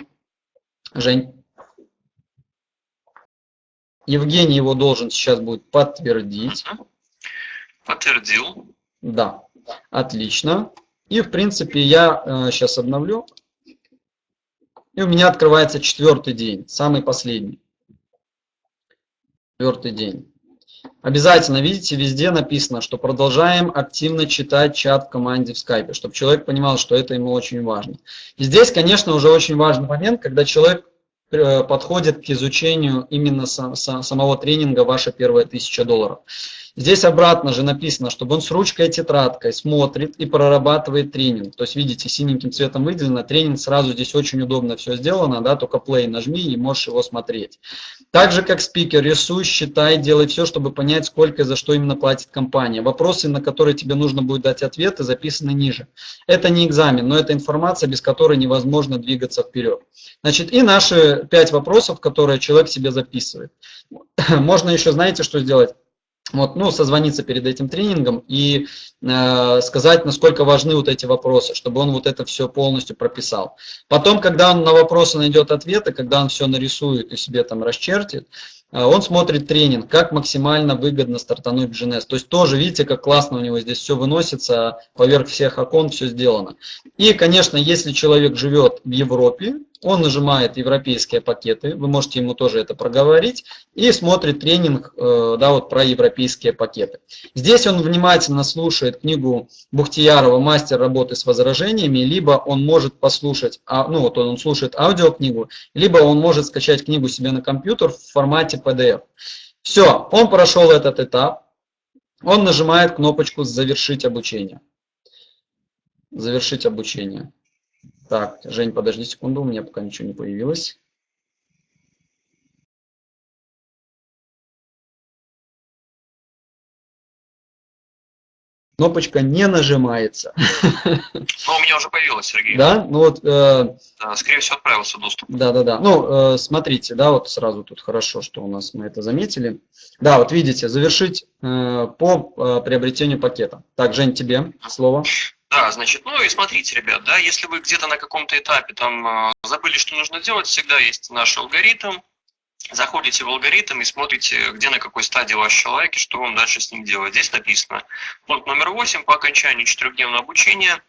Жень. Евгений его должен сейчас будет подтвердить. Подтвердил. Да, отлично. И в принципе я э, сейчас обновлю. И у меня открывается четвертый день, самый последний. Четвертый день. Обязательно, видите, везде написано, что продолжаем активно читать чат в команде в скайпе, чтобы человек понимал, что это ему очень важно. И здесь, конечно, уже очень важный момент, когда человек э, подходит к изучению именно самого тренинга «Ваша первая тысяча долларов». Здесь обратно же написано, чтобы он с ручкой и тетрадкой смотрит и прорабатывает тренинг. То есть, видите, синеньким цветом выделено, тренинг сразу здесь очень удобно все сделано, да, только play нажми и можешь его смотреть. Так же, как спикер, рисуй, считай, делай все, чтобы понять, сколько и за что именно платит компания. Вопросы, на которые тебе нужно будет дать ответы, записаны ниже. Это не экзамен, но это информация, без которой невозможно двигаться вперед. Значит, и наши пять вопросов, которые человек себе записывает. Можно еще, знаете, что сделать? Вот, ну, созвониться перед этим тренингом и э, сказать, насколько важны вот эти вопросы, чтобы он вот это все полностью прописал. Потом, когда он на вопросы найдет ответы, когда он все нарисует и себе там расчертит, э, он смотрит тренинг, как максимально выгодно стартануть в GNS. То есть тоже, видите, как классно у него здесь все выносится, поверх всех окон все сделано. И, конечно, если человек живет в Европе, он нажимает европейские пакеты, вы можете ему тоже это проговорить, и смотрит тренинг э, да, вот про европейские пакеты. Здесь он внимательно слушает книгу Бухтиярова «Мастер работы с возражениями», либо он может послушать, а, ну вот он слушает аудиокнигу, либо он может скачать книгу себе на компьютер в формате PDF. Все, он прошел этот этап, он нажимает кнопочку «Завершить обучение». Завершить обучение. Так, Жень, подожди секунду, у меня пока ничего не появилось. Кнопочка не нажимается. Ну, у меня уже появилась, Сергей. Да? Ну вот... Э, да, скорее всего, отправился доступ. Да, да, да. Ну, э, смотрите, да, вот сразу тут хорошо, что у нас мы это заметили. Да, вот видите, завершить э, по э, приобретению пакета. Так, Жень, тебе слово. Да, значит, ну и смотрите, ребят, да, если вы где-то на каком-то этапе там а, забыли, что нужно делать, всегда есть наш алгоритм. Заходите в алгоритм и смотрите, где на какой стадии ваш человек и что вам дальше с ним делать. Здесь написано пункт номер 8 по окончанию четырехдневного обучения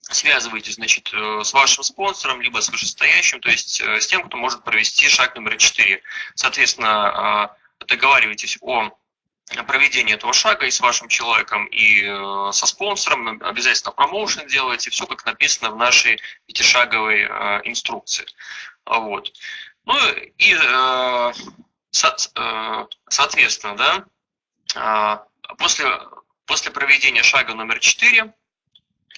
связывайтесь, значит, э, с вашим спонсором, либо с вышестоящим, то есть э, с тем, кто может провести шаг номер 4. Соответственно, а, договаривайтесь о проведения этого шага и с вашим человеком, и э, со спонсором, обязательно промоушен делайте, все как написано в нашей пятишаговой э, инструкции. Вот. Ну и э, соответственно, да, после, после проведения шага номер 4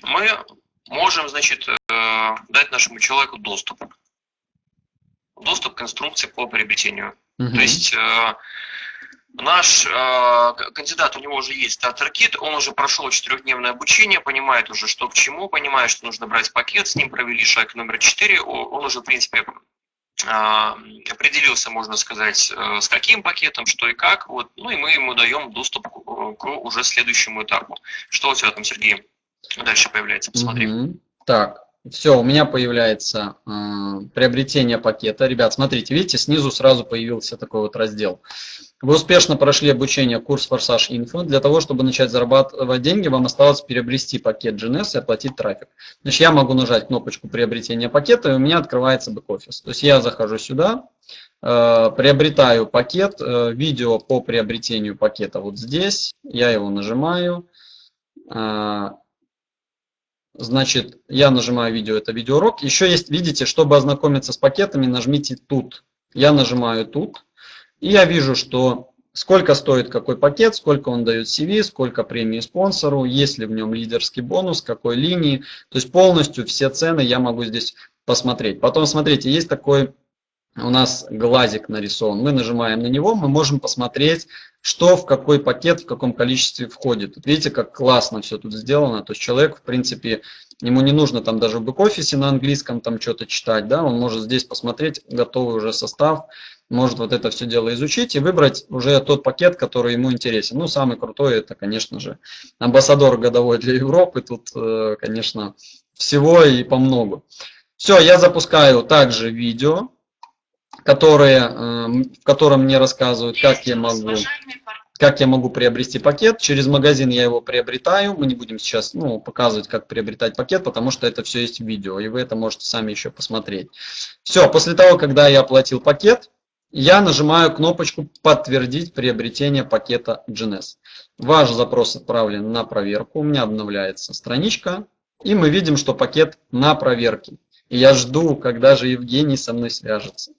мы можем, значит, дать нашему человеку доступ. Доступ к инструкции по приобретению. Угу. То есть Наш э, кандидат, у него уже есть стартер-кит, он уже прошел четырехдневное обучение, понимает уже, что к чему, понимает, что нужно брать пакет, с ним провели шаг номер четыре, он уже, в принципе, э, определился, можно сказать, э, с каким пакетом, что и как, вот, ну и мы ему даем доступ к, уже следующему этапу. Что у тебя там, Сергей, дальше появляется, посмотри. Угу. Так, все, у меня появляется э, приобретение пакета. Ребят, смотрите, видите, снизу сразу появился такой вот раздел. Вы успешно прошли обучение курс Форсаж Инфо. Для того, чтобы начать зарабатывать деньги, вам осталось приобрести пакет GNS и оплатить трафик. Значит, я могу нажать кнопочку приобретения пакета, и у меня открывается бэк-офис. То есть я захожу сюда, э, приобретаю пакет, э, видео по приобретению пакета вот здесь, я его нажимаю. Значит, я нажимаю видео, это видеоурок. Еще есть, видите, чтобы ознакомиться с пакетами, нажмите тут. Я нажимаю тут. И я вижу, что сколько стоит какой пакет, сколько он дает CV, сколько премии спонсору, есть ли в нем лидерский бонус, какой линии. То есть полностью все цены я могу здесь посмотреть. Потом смотрите, есть такой у нас глазик нарисован. Мы нажимаем на него, мы можем посмотреть, что в какой пакет, в каком количестве входит. Видите, как классно все тут сделано. То есть человек, в принципе, ему не нужно там даже в бэк-офисе на английском там что-то читать, да, он может здесь посмотреть готовый уже состав, может вот это все дело изучить и выбрать уже тот пакет, который ему интересен. Ну, самый крутой это, конечно же, амбассадор годовой для Европы. Тут, э, конечно, всего и по много. Все, я запускаю также видео которые, эм, в котором мне рассказывают, как я могу как я могу приобрести пакет. Через магазин я его приобретаю. Мы не будем сейчас ну, показывать, как приобретать пакет, потому что это все есть в видео, и вы это можете сами еще посмотреть. Все, после того, когда я оплатил пакет, я нажимаю кнопочку «Подтвердить приобретение пакета GNS». Ваш запрос отправлен на проверку, у меня обновляется страничка, и мы видим, что пакет на проверке. И я жду, когда же Евгений со мной свяжется.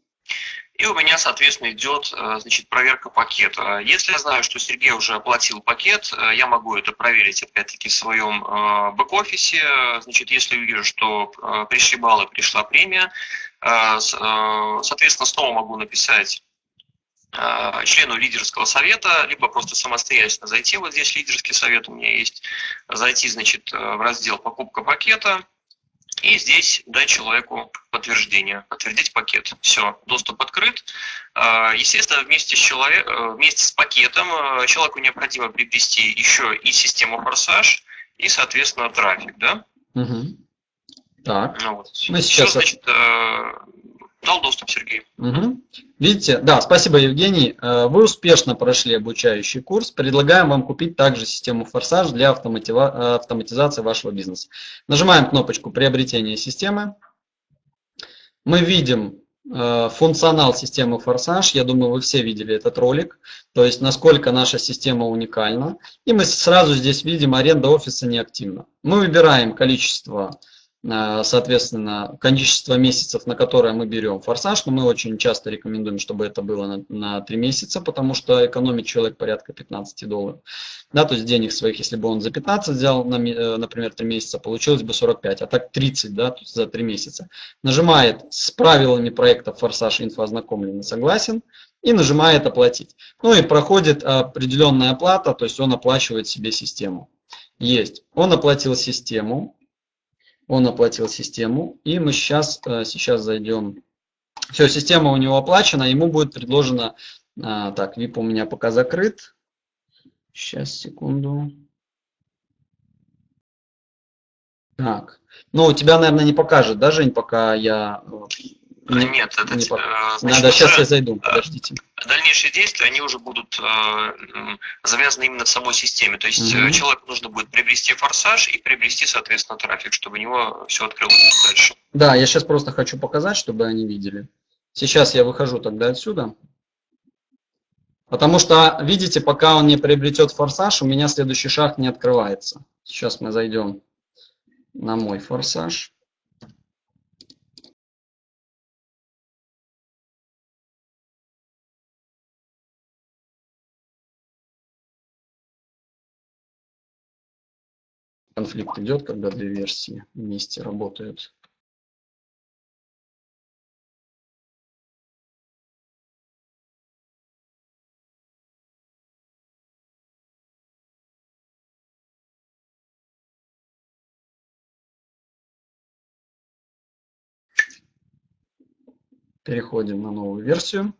И у меня, соответственно, идет э, значит, проверка пакета. Если я знаю, что Сергей уже оплатил пакет, э, я могу это проверить, опять-таки, в своем э, бэк-офисе. Значит, если вижу, что пришли баллы, пришла премия, соответственно, снова могу написать члену лидерского совета, либо просто самостоятельно зайти, вот здесь лидерский совет у меня есть, зайти, значит, в раздел «Покупка пакета», и здесь дать человеку подтверждение, подтвердить пакет. Все, доступ открыт. А, естественно, вместе с, человек, э, вместе с пакетом э, человеку необходимо приобрести еще и систему форсаж, и, соответственно, трафик. Да? Угу. Так. Ну, вот. Мы сейчас... Все, значит, э, Дал доступ, Сергей. Угу. Видите? Да, спасибо, Евгений. Э, вы успешно прошли обучающий курс. Предлагаем вам купить также систему Форсаж для э, автоматизации вашего бизнеса. Нажимаем кнопочку приобретения системы. Мы видим э, функционал системы Форсаж. Я думаю, вы все видели этот ролик. То есть, насколько наша система уникальна. И мы сразу здесь видим, аренда офиса неактивна. Мы выбираем количество соответственно, количество месяцев, на которое мы берем форсаж, но мы очень часто рекомендуем, чтобы это было на, на 3 месяца, потому что экономит человек порядка 15 долларов. Да, то есть денег своих, если бы он за 15 взял, на, э, например, 3 месяца, получилось бы 45, а так 30 да, то есть за 3 месяца. Нажимает с правилами проекта форсаж инфо ознакомлен согласен и нажимает оплатить. Ну и проходит определенная оплата, то есть он оплачивает себе систему. Есть. Он оплатил систему, он оплатил систему, и мы сейчас, э, сейчас зайдем. Все, система у него оплачена, ему будет предложено, э, так, VIP у меня пока закрыт. Сейчас, секунду. Так, ну, тебя, наверное, не покажет, да, Жень, пока я э, не, Нет, это не значит, Надо, сейчас я зайду, подождите. Дальнейшие действия, они уже будут э, завязаны именно в самой системе. То есть угу. человеку нужно будет приобрести форсаж и приобрести, соответственно, трафик, чтобы у него все открылось дальше. Да, я сейчас просто хочу показать, чтобы они видели. Сейчас я выхожу тогда отсюда. Потому что, видите, пока он не приобретет форсаж, у меня следующий шаг не открывается. Сейчас мы зайдем на мой форсаж. Конфликт идет, когда две версии вместе работают. Переходим на новую версию.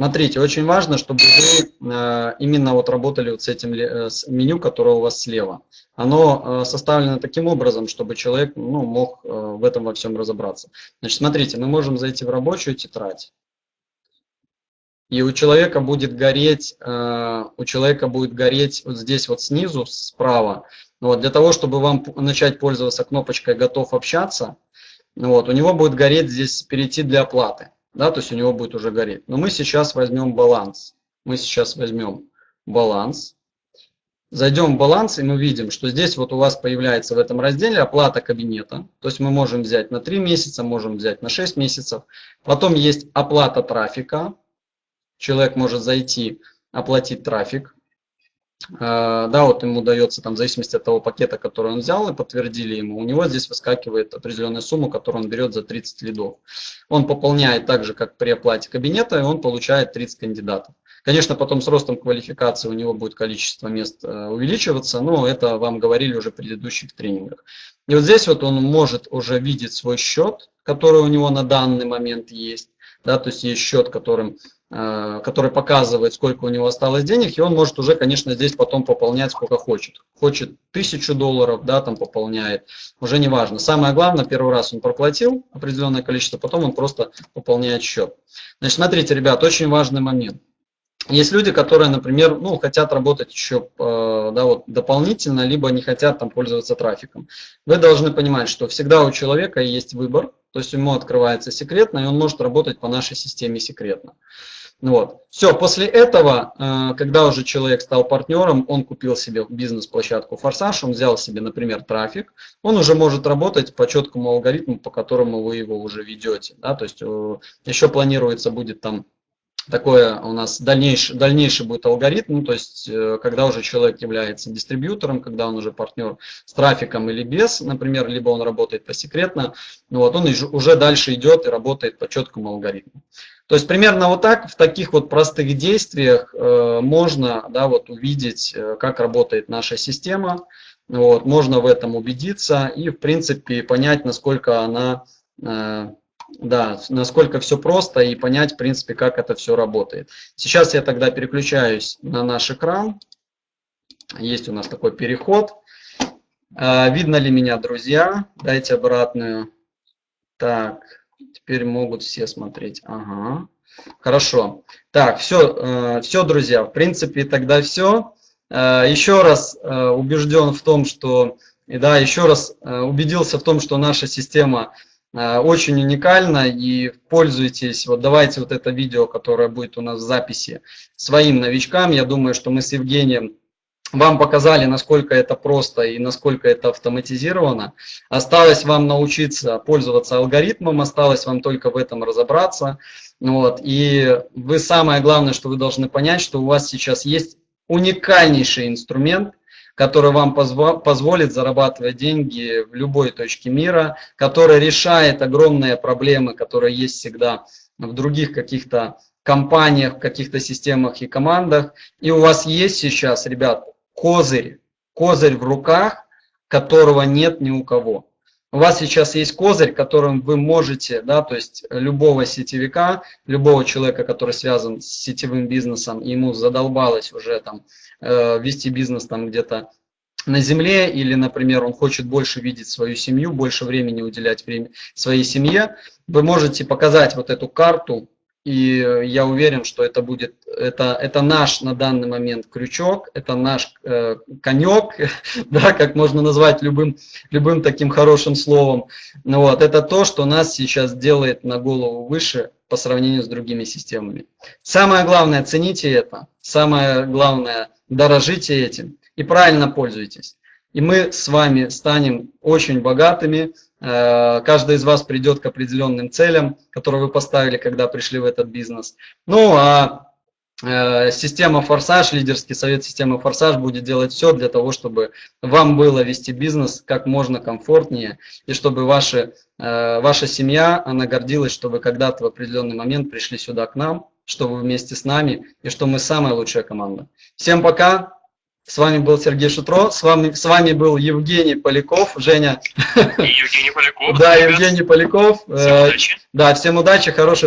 Смотрите, очень важно, чтобы вы э, именно вот работали вот с этим э, с меню, которое у вас слева. Оно э, составлено таким образом, чтобы человек ну, мог в этом во всем разобраться. Значит, смотрите, мы можем зайти в рабочую тетрадь. И у человека будет гореть, у человека будет гореть вот здесь вот снизу, справа. Вот, для того, чтобы вам начать пользоваться кнопочкой «Готов общаться», вот, у него будет гореть здесь «Перейти для оплаты» да, то есть у него будет уже гореть. Но мы сейчас возьмем баланс. Мы сейчас возьмем баланс. Зайдем в баланс, и мы видим, что здесь вот у вас появляется в этом разделе оплата кабинета. То есть мы можем взять на 3 месяца, можем взять на 6 месяцев. Потом есть оплата трафика. Человек может зайти, оплатить трафик. Да, вот ему дается там в зависимости от того пакета, который он взял и подтвердили ему, у него здесь выскакивает определенная сумма, которую он берет за 30 лидов. Он пополняет так же, как при оплате кабинета, и он получает 30 кандидатов. Конечно, потом с ростом квалификации у него будет количество мест э, увеличиваться, но это вам говорили уже в предыдущих тренингах. И вот здесь вот он может уже видеть свой счет, который у него на данный момент есть. Да, то есть есть счет, которым, э, который показывает, сколько у него осталось денег, и он может уже, конечно, здесь потом пополнять сколько хочет. Хочет тысячу долларов, да, там пополняет, уже не важно. Самое главное, первый раз он проплатил определенное количество, потом он просто пополняет счет. Значит, смотрите, ребят, очень важный момент. Есть люди, которые, например, ну, хотят работать еще э, да, вот, дополнительно, либо не хотят там пользоваться трафиком. Вы должны понимать, что всегда у человека есть выбор, то есть ему открывается секретно, и он может работать по нашей системе секретно. Вот. Все, после этого, э, когда уже человек стал партнером, он купил себе бизнес-площадку Форсаж, он взял себе, например, трафик, он уже может работать по четкому алгоритму, по которому вы его уже ведете. Да? То есть э, еще планируется будет там такое у нас дальнейший, дальнейший будет алгоритм, ну, то есть э, когда уже человек является дистрибьютором, когда он уже партнер с трафиком или без, например, либо он работает посекретно, ну, вот он уже дальше идет и работает по четкому алгоритму. То есть примерно вот так, в таких вот простых действиях э, можно да, вот увидеть, э, как работает наша система, вот, можно в этом убедиться и в принципе понять, насколько она да, насколько все просто и понять, в принципе, как это все работает. Сейчас я тогда переключаюсь на наш экран. Есть у нас такой переход. А, видно ли меня, друзья? Дайте обратную. Так, теперь могут все смотреть. Ага. Хорошо. Так, все, э, все, друзья, в принципе, тогда все. Э, еще раз э, убежден в том, что, и да, еще раз убедился в том, что наша система очень уникально и пользуйтесь, вот давайте вот это видео, которое будет у нас в записи своим новичкам, я думаю, что мы с Евгением вам показали, насколько это просто и насколько это автоматизировано. Осталось вам научиться пользоваться алгоритмом, осталось вам только в этом разобраться. Вот. И вы самое главное, что вы должны понять, что у вас сейчас есть уникальнейший инструмент, который вам позволит зарабатывать деньги в любой точке мира, который решает огромные проблемы, которые есть всегда в других каких-то компаниях, каких-то системах и командах. И у вас есть сейчас, ребят, козырь, козырь в руках, которого нет ни у кого. У вас сейчас есть козырь, которым вы можете, да, то есть любого сетевика, любого человека, который связан с сетевым бизнесом, ему задолбалось уже там Э, вести бизнес там где-то на земле, или, например, он хочет больше видеть свою семью, больше времени уделять время своей семье, вы можете показать вот эту карту, и я уверен, что это будет, это, это наш на данный момент крючок, это наш э, конек, да, как можно назвать любым, любым таким хорошим словом. Ну, вот, это то, что нас сейчас делает на голову выше по сравнению с другими системами. Самое главное, цените это. Самое главное, дорожите этим и правильно пользуйтесь. И мы с вами станем очень богатыми. Э, каждый из вас придет к определенным целям, которые вы поставили, когда пришли в этот бизнес. Ну а э, система «Форсаж», лидерский совет системы «Форсаж» будет делать все для того, чтобы вам было вести бизнес как можно комфортнее, и чтобы ваши, э, ваша семья, она гордилась, что вы когда-то в определенный момент пришли сюда к нам, что вы вместе с нами и что мы самая лучшая команда. Всем пока. С вами был Сергей Шутро, с вами, с вами был Евгений Поляков, Женя. И Евгений Поляков. Да, Евгений Поляков. Всем удачи. Да, всем удачи, хорошей